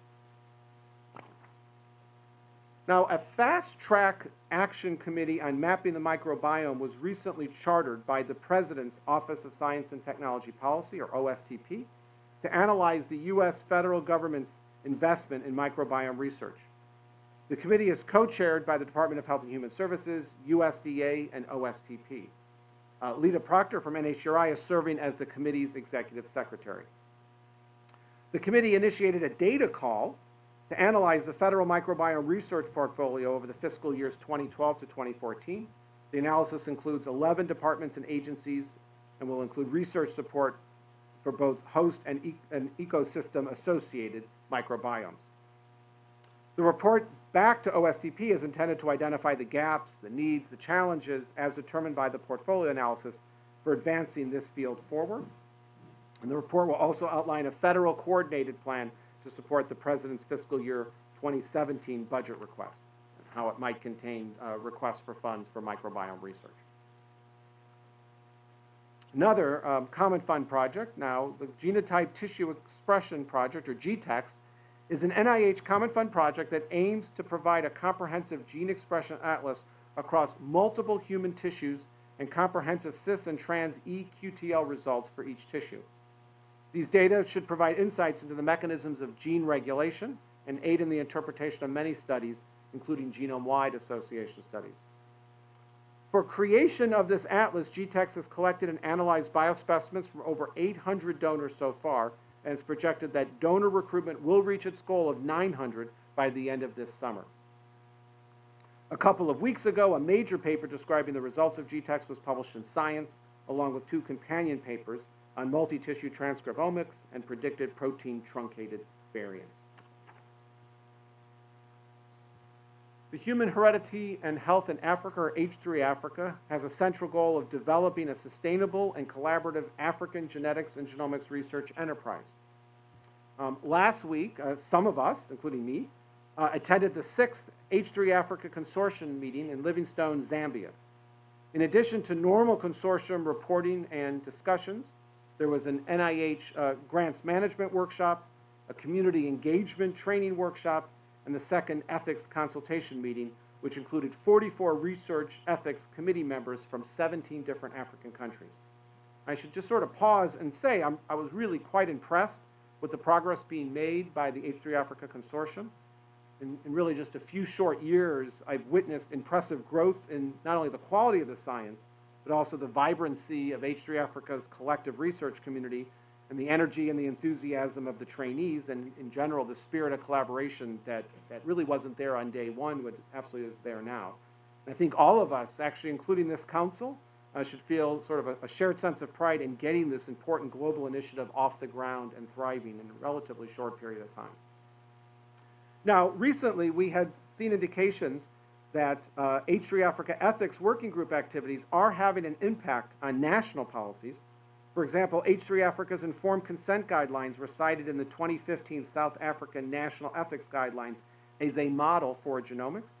Now, a fast-track action committee on mapping the microbiome was recently chartered by the President's Office of Science and Technology Policy, or OSTP, to analyze the U.S. federal government's investment in microbiome research. The committee is co-chaired by the Department of Health and Human Services, USDA, and OSTP. Uh, Lita Proctor from NHGRI is serving as the committee's executive secretary. The committee initiated a data call to analyze the federal microbiome research portfolio over the fiscal years 2012 to 2014. The analysis includes 11 departments and agencies and will include research support for both host and, e and ecosystem associated microbiomes. The report back to OSTP is intended to identify the gaps, the needs, the challenges as determined by the portfolio analysis for advancing this field forward. And the report will also outline a federal coordinated plan to support the President's fiscal year 2017 budget request and how it might contain uh, requests for funds for microbiome research. Another um, common fund project now, the Genotype Tissue Expression Project, or GTEx, is an NIH Common Fund project that aims to provide a comprehensive gene expression atlas across multiple human tissues and comprehensive cis and trans eQTL results for each tissue. These data should provide insights into the mechanisms of gene regulation and aid in the interpretation of many studies, including genome-wide association studies. For creation of this atlas, GTEx has collected and analyzed biospecimens from over 800 donors so far, and it's projected that donor recruitment will reach its goal of 900 by the end of this summer. A couple of weeks ago, a major paper describing the results of GTEx was published in Science, along with two companion papers on multi-tissue transcriptomics and predicted protein truncated variants. The Human Heredity and Health in Africa, or H3 Africa, has a central goal of developing a sustainable and collaborative African genetics and genomics research enterprise. Um, last week, uh, some of us, including me, uh, attended the sixth H3 Africa Consortium meeting in Livingstone, Zambia. In addition to normal consortium reporting and discussions, there was an NIH uh, grants management workshop, a community engagement training workshop, and the second ethics consultation meeting, which included 44 research ethics committee members from 17 different African countries. I should just sort of pause and say I'm, i was really quite impressed with the progress being made by the H3 Africa Consortium. In, in really just a few short years, I've witnessed impressive growth in not only the quality of the science, but also the vibrancy of H3 Africa's collective research community and the energy and the enthusiasm of the trainees and in general the spirit of collaboration that, that really wasn't there on day one but absolutely is there now. And I think all of us, actually including this council, uh, should feel sort of a, a, shared sense of pride in getting this important global initiative off the ground and thriving in a relatively short period of time. Now, recently we had seen indications that uh, H3 Africa Ethics Working Group activities are having an impact on national policies for example, H3 Africa's informed consent guidelines were cited in the 2015 South African National Ethics Guidelines as a model for genomics.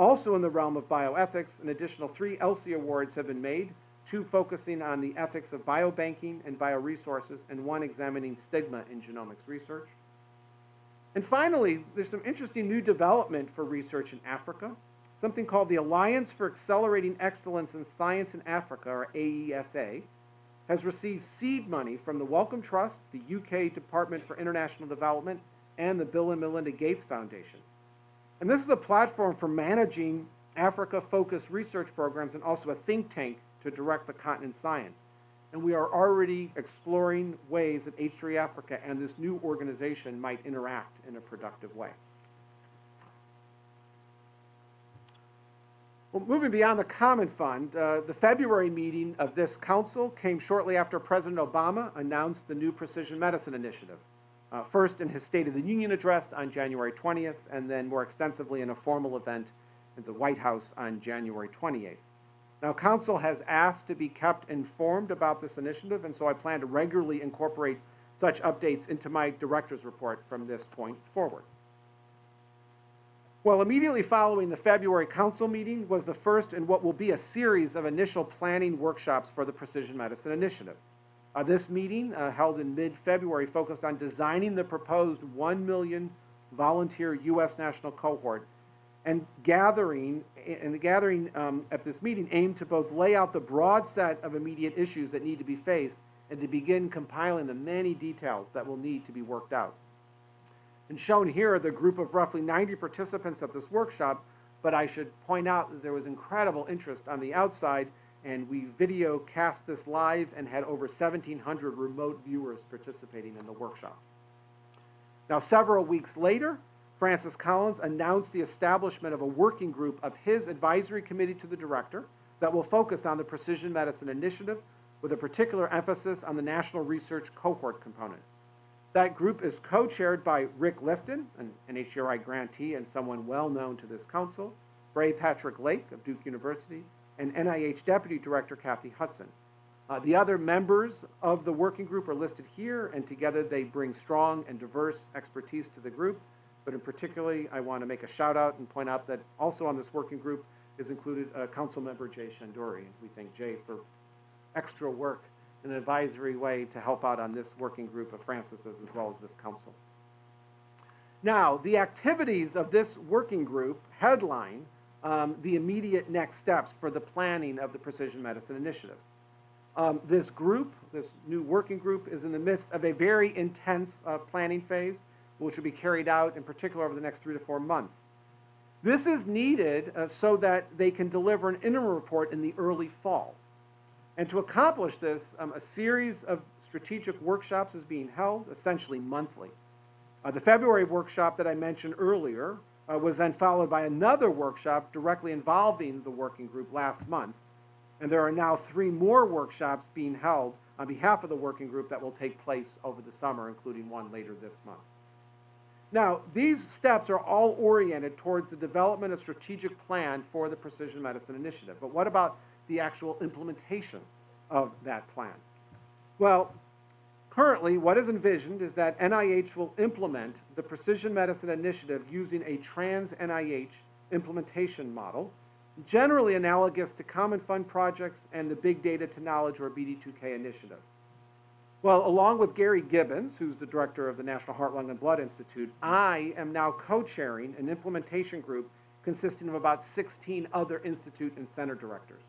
Also in the realm of bioethics, an additional three ELSI awards have been made, two focusing on the ethics of biobanking and bioresources, and one examining stigma in genomics research. And finally, there's some interesting new development for research in Africa, something called the Alliance for Accelerating Excellence in Science in Africa, or AESA, has received seed money from the Wellcome Trust, the UK Department for International Development, and the Bill and Melinda Gates Foundation. And this is a platform for managing Africa-focused research programs and also a think tank to direct the continent's science. And we are already exploring ways that H3 Africa and this new organization might interact in a productive way. Well, moving beyond the Common Fund, uh, the February meeting of this council came shortly after President Obama announced the new Precision Medicine Initiative. Uh, first in his State of the Union address on January 20th, and then more extensively in a formal event at the White House on January 28th. Now, Council has asked to be kept informed about this initiative, and so I plan to regularly incorporate such updates into my director's report from this point forward. Well, immediately following the February council meeting was the first in what will be a series of initial planning workshops for the Precision Medicine Initiative. Uh, this meeting, uh, held in mid-February, focused on designing the proposed 1 million volunteer U.S. national cohort and gathering, and the gathering um, at this meeting aimed to both lay out the broad set of immediate issues that need to be faced and to begin compiling the many details that will need to be worked out. And shown here are the group of roughly 90 participants at this workshop, but I should point out that there was incredible interest on the outside, and we video cast this live and had over 1,700 remote viewers participating in the workshop. Now, several weeks later, Francis Collins announced the establishment of a working group of his advisory committee to the director that will focus on the Precision Medicine Initiative with a particular emphasis on the National Research Cohort component. That group is co-chaired by Rick Lifton, an NHGRI grantee and someone well known to this council, Bray Patrick Lake of Duke University, and NIH Deputy Director Kathy Hudson. Uh, the other members of the working group are listed here, and together they bring strong and diverse expertise to the group. But in particularly, I want to make a shout out and point out that also on this working group is included uh, Council Member Jay Shendure. We thank Jay for extra work in an advisory way to help out on this working group of Francis's as well as this council. Now, the activities of this working group headline um, the immediate next steps for the planning of the Precision Medicine Initiative. Um, this group, this new working group, is in the midst of a very intense uh, planning phase, which will be carried out in particular over the next three to four months. This is needed uh, so that they can deliver an interim report in the early fall. And to accomplish this, um, a series of strategic workshops is being held, essentially monthly. Uh, the February workshop that I mentioned earlier uh, was then followed by another workshop directly involving the working group last month. And there are now three more workshops being held on behalf of the working group that will take place over the summer, including one later this month. Now, these steps are all oriented towards the development of strategic plan for the Precision Medicine Initiative. But what about the actual implementation of that plan? Well, currently, what is envisioned is that NIH will implement the Precision Medicine Initiative using a trans-NIH implementation model generally analogous to Common Fund projects and the Big Data to Knowledge or BD2K initiative. Well, along with Gary Gibbons, who's the director of the National Heart, Lung, and Blood Institute, I am now co-chairing an implementation group consisting of about 16 other institute and center directors.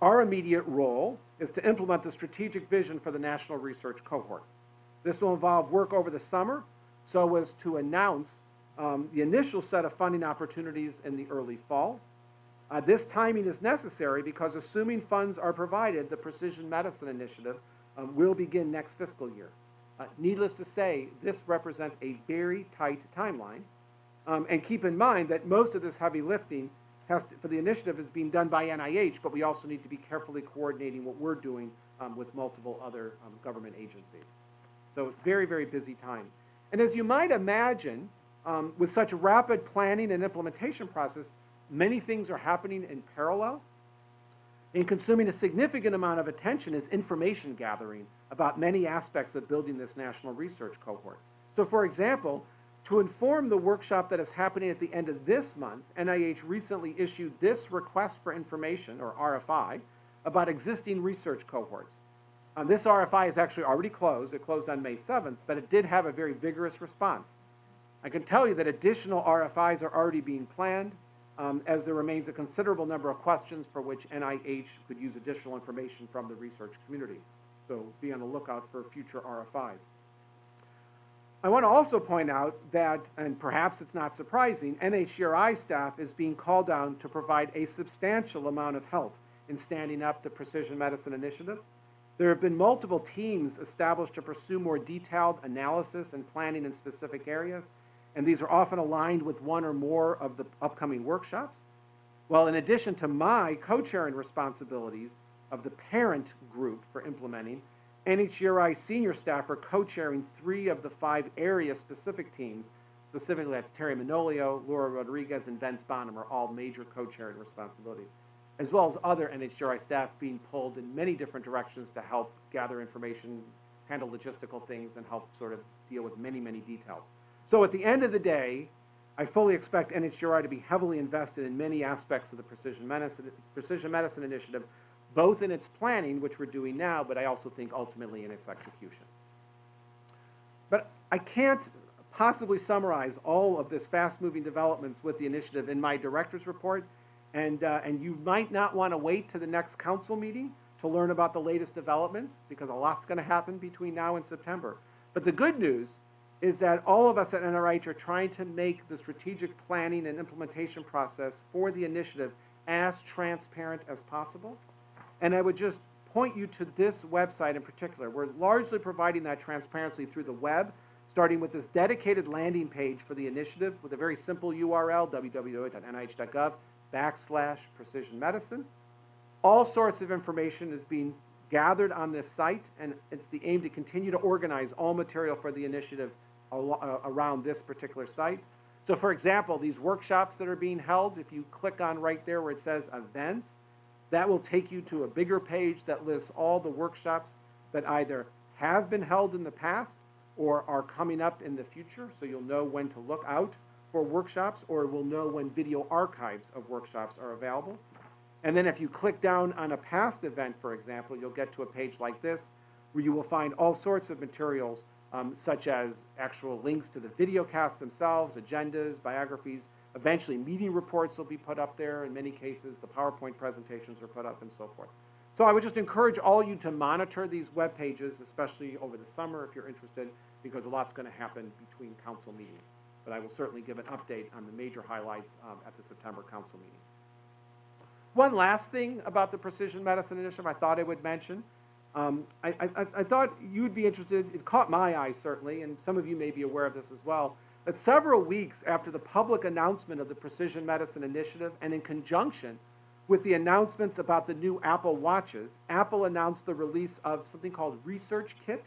Our immediate role is to implement the strategic vision for the National Research Cohort. This will involve work over the summer so as to announce um, the initial set of funding opportunities in the early fall, uh, this timing is necessary because assuming funds are provided, the Precision Medicine Initiative um, will begin next fiscal year. Uh, needless to say, this represents a very tight timeline. Um, and keep in mind that most of this heavy lifting to, for the initiative is being done by NIH, but we also need to be carefully coordinating what we're doing um, with multiple other um, government agencies. So very, very busy time. And as you might imagine, um, with such rapid planning and implementation process, Many things are happening in parallel. And consuming a significant amount of attention is information gathering about many aspects of building this national research cohort. So for example, to inform the workshop that is happening at the end of this month, NIH recently issued this request for information, or RFI, about existing research cohorts. Um, this RFI is actually already closed. It closed on May 7th, but it did have a very vigorous response. I can tell you that additional RFIs are already being planned um, as there remains a considerable number of questions for which NIH could use additional information from the research community. So be on the lookout for future RFIs. I want to also point out that, and perhaps it's not surprising, NHGRI staff is being called on to provide a substantial amount of help in standing up the Precision Medicine Initiative. There have been multiple teams established to pursue more detailed analysis and planning in specific areas, and these are often aligned with one or more of the upcoming workshops. Well, in addition to my co-chairing responsibilities of the parent group for implementing, NHGRI senior staff are co-chairing three of the five area-specific teams. Specifically, that's Terry Manolio, Laura Rodriguez, and Vince Bonham are all major co-chairing responsibilities, as well as other NHGRI staff being pulled in many different directions to help gather information, handle logistical things, and help sort of deal with many, many details. So at the end of the day, I fully expect NHGRI to be heavily invested in many aspects of the precision medicine, precision medicine initiative, both in its planning, which we're doing now, but I also think ultimately in its execution. But I can't possibly summarize all of this fast-moving developments with the initiative in my director's report, and, uh, and you might not want to wait to the next council meeting to learn about the latest developments, because a lot's going to happen between now and September. But the good news is that all of us at NIH are trying to make the strategic planning and implementation process for the initiative as transparent as possible. And I would just point you to this website in particular. We're largely providing that transparency through the web, starting with this dedicated landing page for the initiative with a very simple URL, www.nih.gov backslash precision medicine. All sorts of information is being gathered on this site, and it's the aim to continue to organize all material for the initiative Uh, around this particular site. So for example, these workshops that are being held, if you click on right there where it says events, that will take you to a bigger page that lists all the workshops that either have been held in the past or are coming up in the future, so you'll know when to look out for workshops or will know when video archives of workshops are available. And then if you click down on a past event, for example, you'll get to a page like this where you will find all sorts of materials um, such as actual links to the videocasts themselves, agendas, biographies. Eventually, meeting reports will be put up there. In many cases, the PowerPoint presentations are put up and so forth. So I would just encourage all you to monitor these web pages, especially over the summer if you're interested, because a lot's going to happen between council meetings. But I will certainly give an update on the major highlights um, at the September council meeting. One last thing about the Precision Medicine Initiative I thought I would mention. Um, I, I, I thought you'd be interested, it caught my eye certainly, and some of you may be aware of this as well, that several weeks after the public announcement of the Precision Medicine Initiative and in conjunction with the announcements about the new Apple Watches, Apple announced the release of something called Research Kit,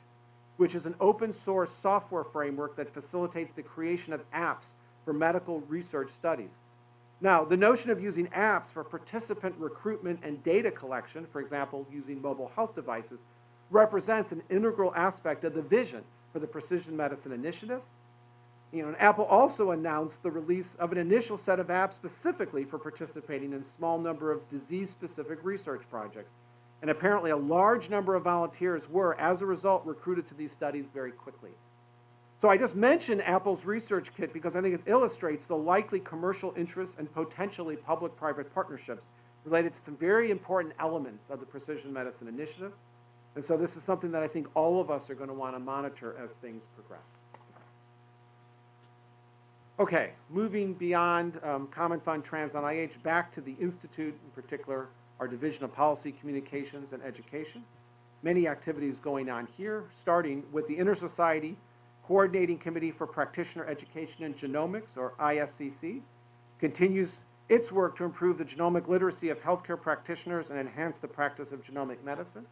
which is an open source software framework that facilitates the creation of apps for medical research studies. Now, the notion of using apps for participant recruitment and data collection, for example, using mobile health devices, represents an integral aspect of the vision for the Precision Medicine Initiative. You know, and Apple also announced the release of an initial set of apps specifically for participating in a small number of disease-specific research projects. And apparently a large number of volunteers were, as a result, recruited to these studies very quickly. So I just mentioned Apple's research kit because I think it illustrates the likely commercial interests and potentially public-private partnerships related to some very important elements of the Precision Medicine Initiative. And so this is something that I think all of us are going to want to monitor as things progress. Okay, moving beyond um, Common Fund Trans-NIH back to the Institute, in particular, our Division of Policy, Communications, and Education. Many activities going on here, starting with the Inter-Society Coordinating Committee for Practitioner Education in Genomics, or ISCC, continues its work to improve the genomic literacy of healthcare practitioners and enhance the practice of genomic medicine.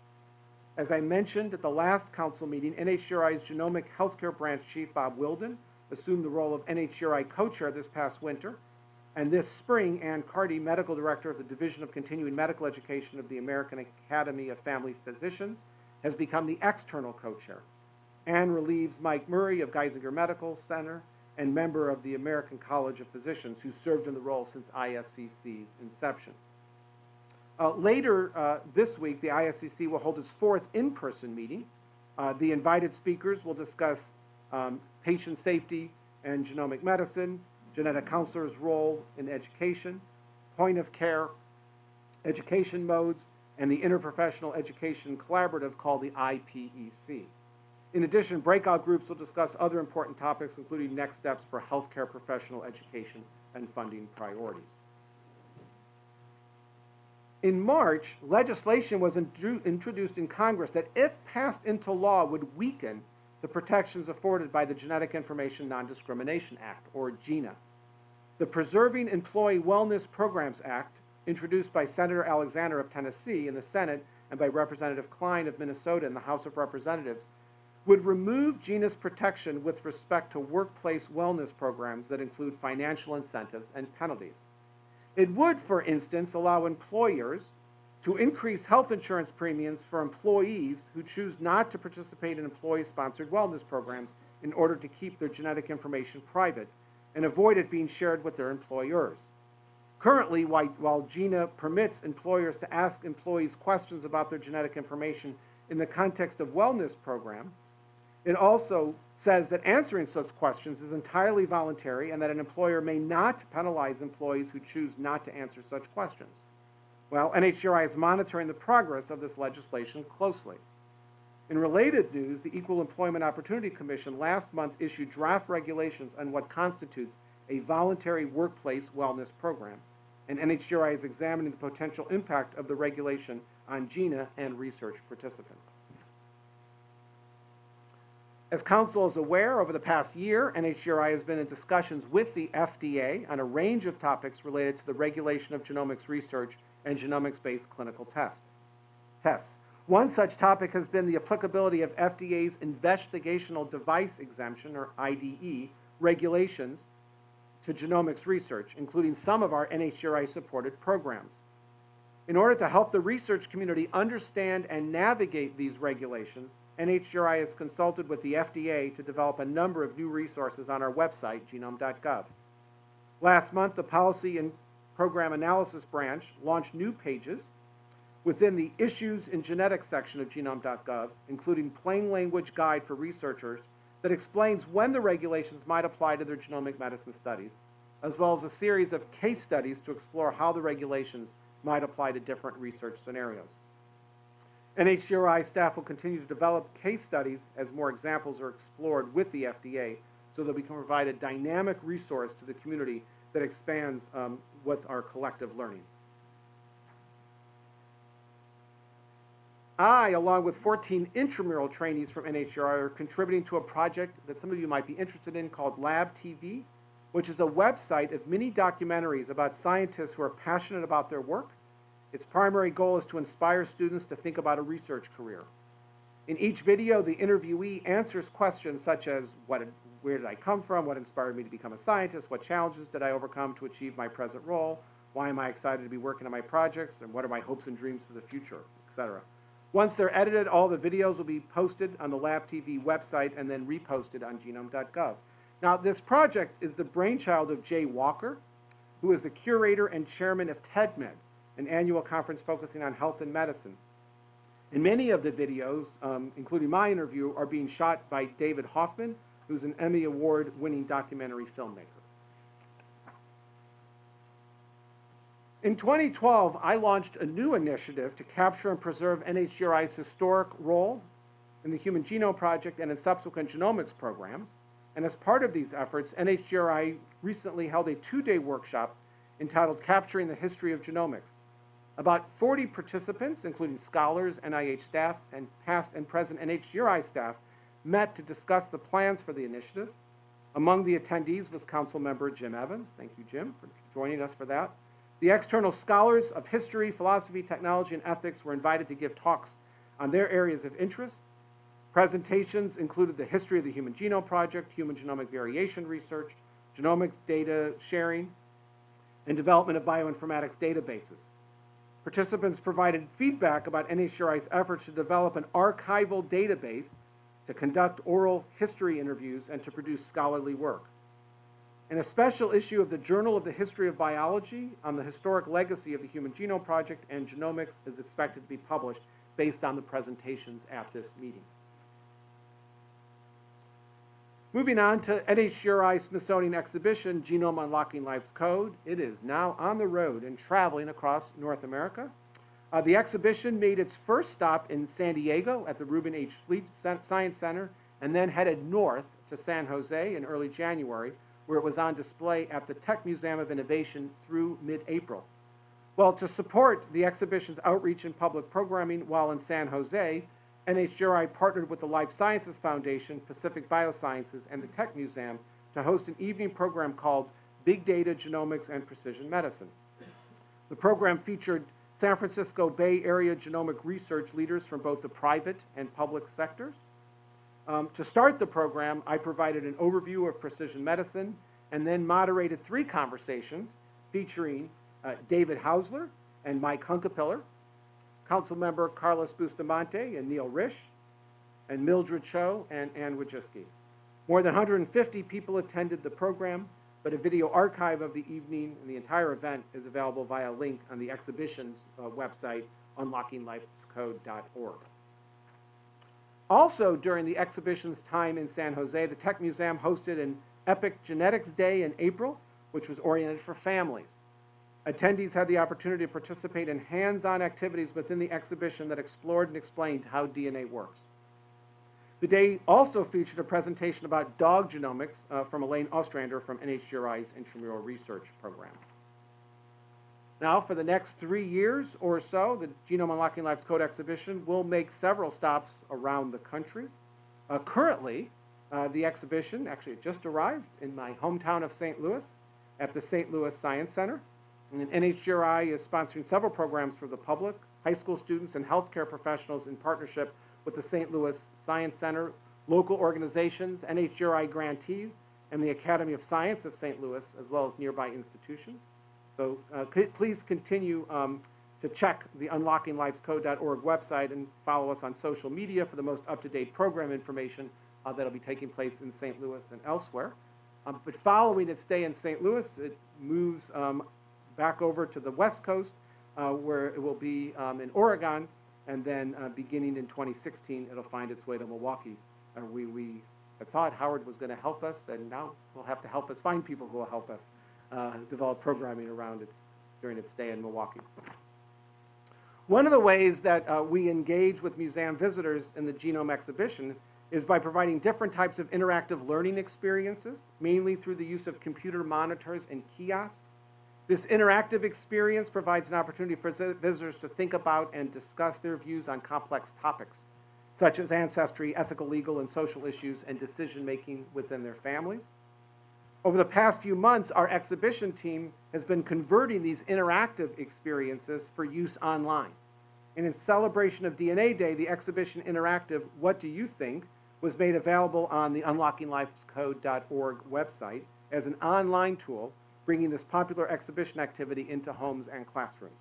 As I mentioned at the last council meeting, NHGRI's Genomic Healthcare Branch Chief Bob Wildin assumed the role of NHGRI co-chair this past winter. And this spring, Ann Carty, Medical Director of the Division of Continuing Medical Education of the American Academy of Family Physicians, has become the external co-chair. Ann relieves Mike Murray of Geisinger Medical Center and member of the American College of Physicians who served in the role since ISCC's inception. Uh, later uh, this week, the ISCC will hold its fourth in-person meeting. Uh, the invited speakers will discuss um, patient safety and genomic medicine, genetic counselors' role in education, point of care, education modes, and the interprofessional education collaborative called the IPEC. In addition, breakout groups will discuss other important topics, including next steps for healthcare professional education and funding priorities. In March, legislation was introduced in Congress that, if passed into law, would weaken the protections afforded by the Genetic Information Non-Discrimination Act, or GINA. The Preserving Employee Wellness Programs Act, introduced by Senator Alexander of Tennessee in the Senate and by Representative Kline of Minnesota in the House of Representatives, would remove GINA's protection with respect to workplace wellness programs that include financial incentives and penalties. It would, for instance, allow employers to increase health insurance premiums for employees who choose not to participate in employee-sponsored wellness programs in order to keep their genetic information private and avoid it being shared with their employers. Currently, while GINA permits employers to ask employees questions about their genetic information in the context of wellness program, it also says that answering such questions is entirely voluntary and that an employer may not penalize employees who choose not to answer such questions. Well, NHGRI is monitoring the progress of this legislation closely. In related news, the Equal Employment Opportunity Commission last month issued draft regulations on what constitutes a voluntary workplace wellness program, and NHGRI is examining the potential impact of the regulation on GINA and research participants. As Council is aware, over the past year, NHGRI has been in discussions with the FDA on a range of topics related to the regulation of genomics research and genomics-based clinical test, tests. One such topic has been the applicability of FDA's investigational device exemption, or IDE, regulations to genomics research, including some of our NHGRI-supported programs. In order to help the research community understand and navigate these regulations, NHGRI has consulted with the FDA to develop a number of new resources on our website, genome.gov. Last month, the Policy and Program Analysis Branch launched new pages within the Issues in Genetics section of genome.gov, including plain language guide for researchers that explains when the regulations might apply to their genomic medicine studies, as well as a series of case studies to explore how the regulations might apply to different research scenarios. NHGRI staff will continue to develop case studies as more examples are explored with the FDA so that we can provide a dynamic resource to the community that expands um, with our collective learning. I, along with 14 intramural trainees from NHGRI, are contributing to a project that some of you might be interested in called Lab TV, which is a website of mini documentaries about scientists who are passionate about their work. Its primary goal is to inspire students to think about a research career. In each video, the interviewee answers questions such as what, where did I come from, what inspired me to become a scientist, what challenges did I overcome to achieve my present role, why am I excited to be working on my projects, and what are my hopes and dreams for the future, etc. Once they're edited, all the videos will be posted on the Lab TV website and then reposted on genome.gov. Now, this project is the brainchild of Jay Walker, who is the curator and chairman of TEDMED, an annual conference focusing on health and medicine. And many of the videos, um, including my interview, are being shot by David Hoffman, who's an Emmy Award winning documentary filmmaker. In 2012, I launched a new initiative to capture and preserve NHGRI's historic role in the Human Genome Project and in subsequent genomics programs. And as part of these efforts, NHGRI recently held a two-day workshop entitled Capturing the History of Genomics. About 40 participants, including scholars, NIH staff, and past and present NHGRI staff, met to discuss the plans for the initiative. Among the attendees was Council Member Jim Evans. Thank you, Jim, for joining us for that. The external scholars of history, philosophy, technology, and ethics were invited to give talks on their areas of interest. Presentations included the history of the Human Genome Project, human genomic variation research, genomics data sharing, and development of bioinformatics databases. Participants provided feedback about NHGRI's efforts to develop an archival database to conduct oral history interviews and to produce scholarly work. In a special issue of the Journal of the History of Biology on the historic legacy of the Human Genome Project and genomics is expected to be published based on the presentations at this meeting. Moving on to NHGRI Smithsonian exhibition, Genome Unlocking Life's Code. It is now on the road and traveling across North America. Uh, the exhibition made its first stop in San Diego at the Reuben H. Fleet Science Center and then headed north to San Jose in early January, where it was on display at the Tech Museum of Innovation through mid-April. Well, to support the exhibition's outreach and public programming while in San Jose, NHGRI partnered with the Life Sciences Foundation, Pacific Biosciences, and the Tech Museum to host an evening program called Big Data, Genomics, and Precision Medicine. The program featured San Francisco Bay Area genomic research leaders from both the private and public sectors. Um, to start the program, I provided an overview of precision medicine and then moderated three conversations featuring uh, David Haussler and Mike Hunkapiller, Council Member Carlos Bustamante and Neil Risch, and Mildred Cho and Anne Wojcicki. More than 150 people attended the program, but a video archive of the evening and the entire event is available via link on the exhibition's uh, website, unlockinglifescode.org. Also, during the exhibition's time in San Jose, the Tech Museum hosted an Epic Genetics Day in April, which was oriented for families. Attendees had the opportunity to participate in hands-on activities within the exhibition that explored and explained how DNA works. The day also featured a presentation about dog genomics uh, from Elaine Ostrander from NHGRI's intramural research program. Now, for the next three years or so, the Genome Unlocking Life's Code exhibition will make several stops around the country. Uh, currently, uh, the exhibition, actually just arrived in my hometown of St. Louis at the St. Louis Science Center. And NHGRI is sponsoring several programs for the public, high school students, and healthcare professionals in partnership with the St. Louis Science Center, local organizations, NHGRI grantees, and the Academy of Science of St. Louis, as well as nearby institutions. So uh, please continue um, to check the unlockinglifescode.org website and follow us on social media for the most up-to-date program information uh, that'll be taking place in St. Louis and elsewhere. Um, but following its stay in St. Louis, it moves um, back over to the West Coast, uh, where it will be um, in Oregon, and then uh, beginning in 2016, it'll find its way to Milwaukee, where we, we thought Howard was going to help us, and now we'll have to help us find people who will help us uh, develop programming around its, during its stay in Milwaukee. One of the ways that uh, we engage with museum visitors in the Genome exhibition is by providing different types of interactive learning experiences, mainly through the use of computer monitors and kiosks. This interactive experience provides an opportunity for visitors to think about and discuss their views on complex topics, such as ancestry, ethical, legal, and social issues, and decision-making within their families. Over the past few months, our exhibition team has been converting these interactive experiences for use online. And in celebration of DNA Day, the exhibition interactive, What Do You Think, was made available on the unlockinglifescode.org website as an online tool, bringing this popular exhibition activity into homes and classrooms.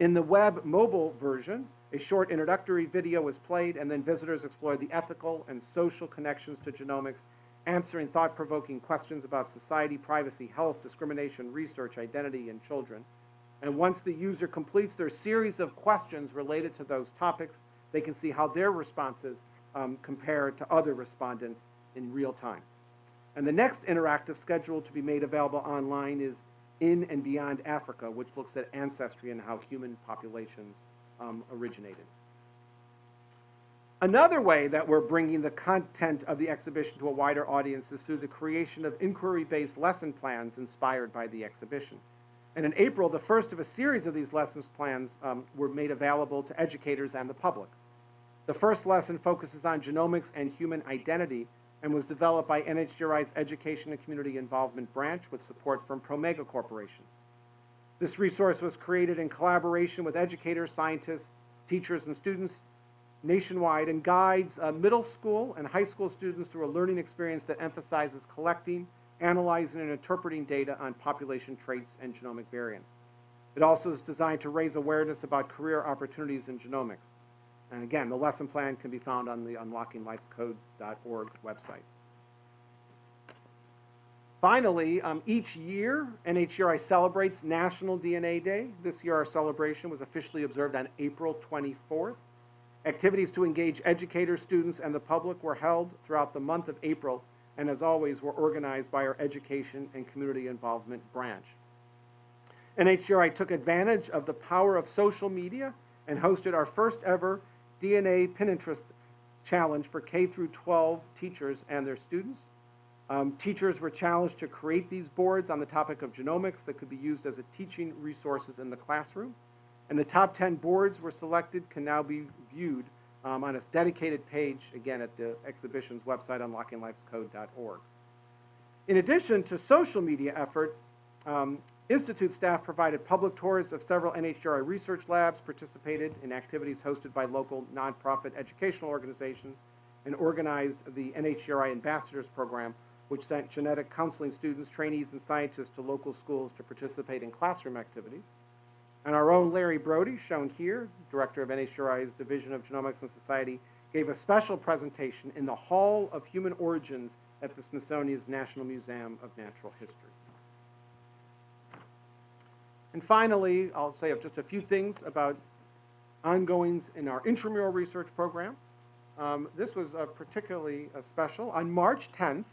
In the web mobile version, a short introductory video was played, and then visitors explored the ethical and social connections to genomics, answering thought-provoking questions about society, privacy, health, discrimination, research, identity, and children. And once the user completes their series of questions related to those topics, they can see how their responses um, compare to other respondents in real time. And the next interactive schedule to be made available online is In and Beyond Africa, which looks at ancestry and how human populations um, originated. Another way that we're bringing the content of the exhibition to a wider audience is through the creation of inquiry-based lesson plans inspired by the exhibition. And in April, the first of a series of these lessons plans um, were made available to educators and the public. The first lesson focuses on genomics and human identity and was developed by NHGRI's Education and Community Involvement Branch with support from Promega Corporation. This resource was created in collaboration with educators, scientists, teachers, and students nationwide and guides uh, middle school and high school students through a learning experience that emphasizes collecting, analyzing and interpreting data on population traits and genomic variants. It also is designed to raise awareness about career opportunities in genomics. And again, the lesson plan can be found on the unlockinglifescode.org website. Finally, um, each year, NHGRI celebrates National DNA Day. This year, our celebration was officially observed on April 24th. Activities to engage educators, students, and the public were held throughout the month of April and as always, were organized by our Education and Community Involvement branch. NHGRI took advantage of the power of social media and hosted our first ever DNA Pinterest challenge for K through 12 teachers and their students. Um, teachers were challenged to create these boards on the topic of genomics that could be used as a teaching resources in the classroom. And the top 10 boards were selected can now be viewed um, on a dedicated page, again, at the exhibition's website, unlockinglifescode.org. In addition to social media effort, um, Institute staff provided public tours of several NHGRI research labs, participated in activities hosted by local nonprofit educational organizations, and organized the NHGRI Ambassadors Program, which sent genetic counseling students, trainees, and scientists to local schools to participate in classroom activities. And our own Larry Brody, shown here, director of NHGRI's Division of Genomics and Society, gave a special presentation in the Hall of Human Origins at the Smithsonian's National Museum of Natural History. And finally, I'll say just a few things about ongoings in our intramural research program. Um, this was uh, particularly uh, special. On March 10th,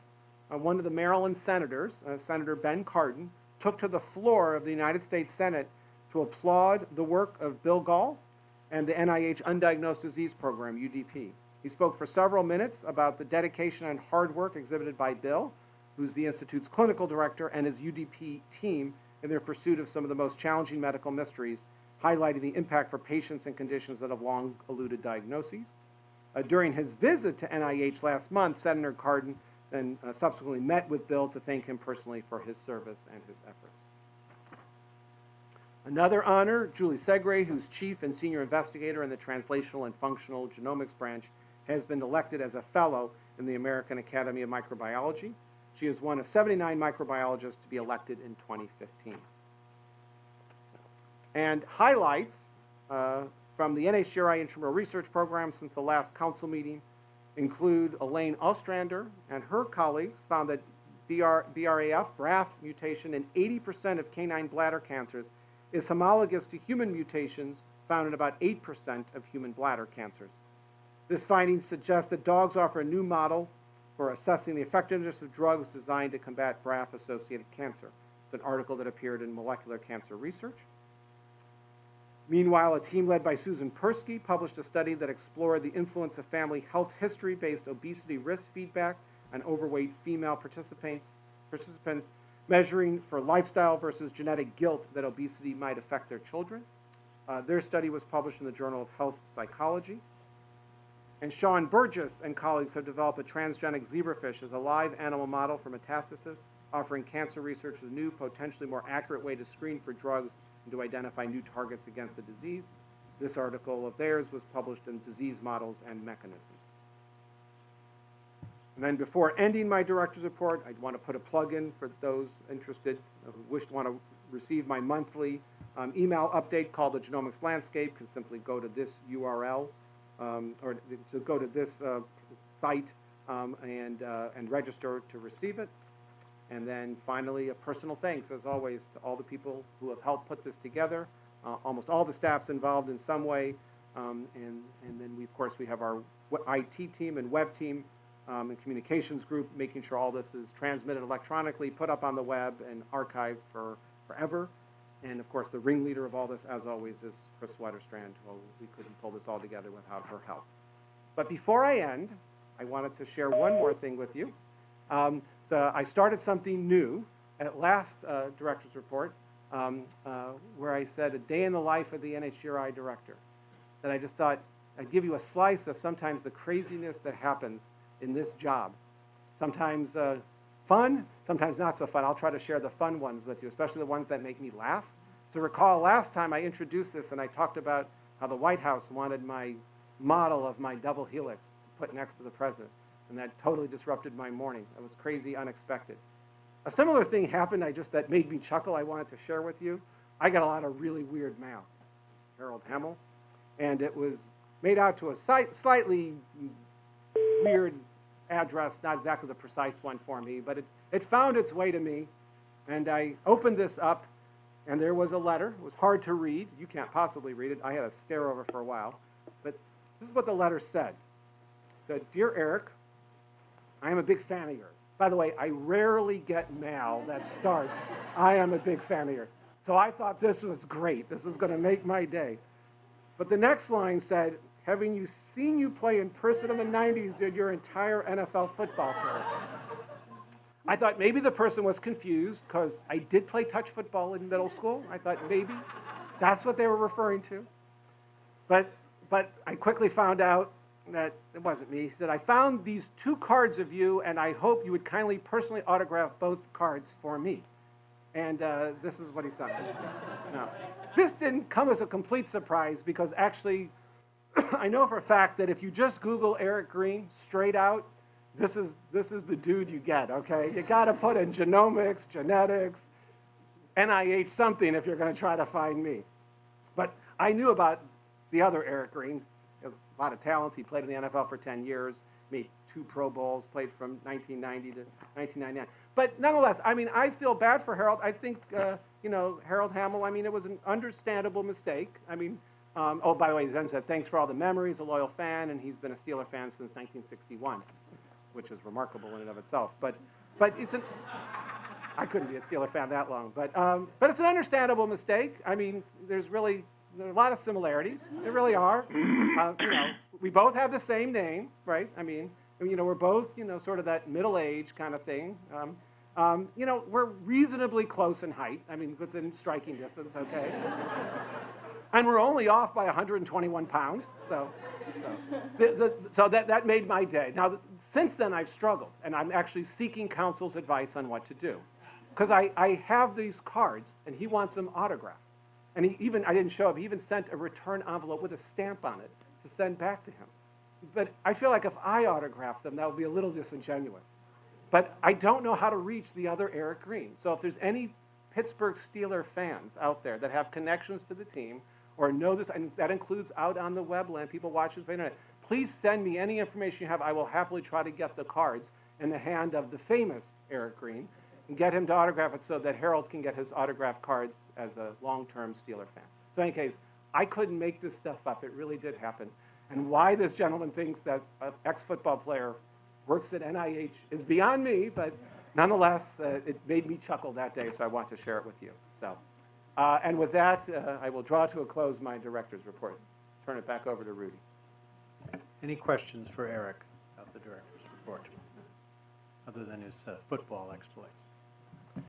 uh, one of the Maryland senators, uh, Senator Ben Cardin, took to the floor of the United States Senate to applaud the work of Bill Gahl and the NIH Undiagnosed Disease Program, UDP. He spoke for several minutes about the dedication and hard work exhibited by Bill, who's the Institute's clinical director, and his UDP team in their pursuit of some of the most challenging medical mysteries, highlighting the impact for patients and conditions that have long eluded diagnoses. Uh, during his visit to NIH last month, Senator Cardin then uh, subsequently met with Bill to thank him personally for his service and his efforts. Another honor, Julie Segre, who's chief and senior investigator in the Translational and Functional Genomics branch, has been elected as a fellow in the American Academy of Microbiology. She is one of 79 microbiologists to be elected in 2015. And highlights uh, from the NHGRI Intramural Research Program since the last council meeting include Elaine Ostrander and her colleagues found that BR, BRAF, BRAF mutation in 80% of canine bladder cancers is homologous to human mutations found in about 8% of human bladder cancers. This finding suggests that dogs offer a new model for assessing the effectiveness of drugs designed to combat BRAF-associated cancer. It's an article that appeared in Molecular Cancer Research. Meanwhile, a team led by Susan Persky published a study that explored the influence of family health history-based obesity risk feedback on overweight female participants, participants measuring for lifestyle versus genetic guilt that obesity might affect their children. Uh, their study was published in the Journal of Health Psychology. And Shawn Burgess and colleagues have developed a transgenic zebrafish as a live animal model for metastasis, offering cancer researchers a new, potentially more accurate way to screen for drugs and to identify new targets against the disease. This article of theirs was published in Disease Models and Mechanisms. And then before ending my director's report, I'd want to put a plug in for those interested who wish to want to receive my monthly um, email update called the Genomics Landscape. Can simply go to this URL um, or to go to this uh, site um, and uh, and register to receive it. And then finally, a personal thanks, as always, to all the people who have helped put this together. Uh, almost all the staff's involved in some way. Um, and, and then, we, of course, we have our IT team and web team um, and communications group making sure all this is transmitted electronically, put up on the web, and archived for forever. And, of course, the ringleader of all this, as always, is Kris Wetterstrand. Well, we couldn't pull this all together without her help. But before I end, I wanted to share one more thing with you. Um, so I started something new at last uh, director's report, um, uh, where I said a day in the life of the NHGRI director. That I just thought I'd give you a slice of sometimes the craziness that happens in this job. Sometimes uh, fun, sometimes not so fun. I'll try to share the fun ones with you, especially the ones that make me laugh. So recall last time I introduced this and I talked about how the White House wanted my model of my double helix put next to the president and that totally disrupted my morning. It was crazy, unexpected. A similar thing happened, I just, that made me chuckle, I wanted to share with you. I got a lot of really weird mail, Harold Hemmel, and it was made out to a slightly weird address, not exactly the precise one for me, but it, it found its way to me, and I opened this up, and there was a letter. It was hard to read. You can't possibly read it. I had to stare over for a while. But this is what the letter said. It said, Dear Eric, I am a big fan of yours. By the way, I rarely get mail that starts, I am a big fan of yours. So I thought this was great. This is going to make my day. But the next line said, having you seen you play in person in the 90s did your entire NFL football career. I thought maybe the person was confused because I did play touch football in middle school. I thought maybe that's what they were referring to. But, but I quickly found out that it wasn't me. He said, I found these two cards of you, and I hope you would kindly personally autograph both cards for me. And uh, this is what he me. Now, this didn't come as a complete surprise because actually, I know for a fact that if you just Google Eric Green straight out, this is, this is the dude you get, okay? You got to put in genomics, genetics, NIH something if you're going to try to find me. But I knew about the other Eric Green He has a lot of talents. He played in the NFL for 10 years, made two Pro Bowls, played from 1990 to 1999. But nonetheless, I mean, I feel bad for Harold. I think, uh, you know, Harold Hamill, I mean, it was an understandable mistake. I mean, um, oh, by the way, Zen said, thanks for all the memories, a loyal fan, and he's been a Steeler fan since 1961, which is remarkable in and of itself. But, but it's an, I couldn't be a Steeler fan that long, but, um, but it's an understandable mistake. I mean, there's really there are a lot of similarities. There really are. Uh, you know, we both have the same name, right? I mean, you know, we're both, you know, sort of that middle age kind of thing. Um, um, you know, we're reasonably close in height. I mean, within striking distance, okay? and we're only off by 121 pounds. So, so, the, the, so that, that made my day. Now, since then, I've struggled, and I'm actually seeking counsel's advice on what to do. Because I, I have these cards, and he wants them autographed. And he even, I didn't show up, he even sent a return envelope with a stamp on it to send back to him. But I feel like if I autographed them, that would be a little disingenuous. But I don't know how to reach the other Eric Green. So if there's any Pittsburgh Steeler fans out there that have connections to the team or know this, and that includes out on the webland, people watch this by internet, please send me any information you have. I will happily try to get the cards in the hand of the famous Eric Green and get him to autograph it so that Harold can get his autograph cards as a long-term Steeler fan. So in any case, I couldn't make this stuff up. It really did happen. And why this gentleman thinks that an ex-football player works at NIH is beyond me, but nonetheless, uh, it made me chuckle that day, so I want to share it with you. So, uh, and with that, uh, I will draw to a close my director's report. Turn it back over to Rudy. Any questions for Eric of the director's report, other than his uh, football exploits?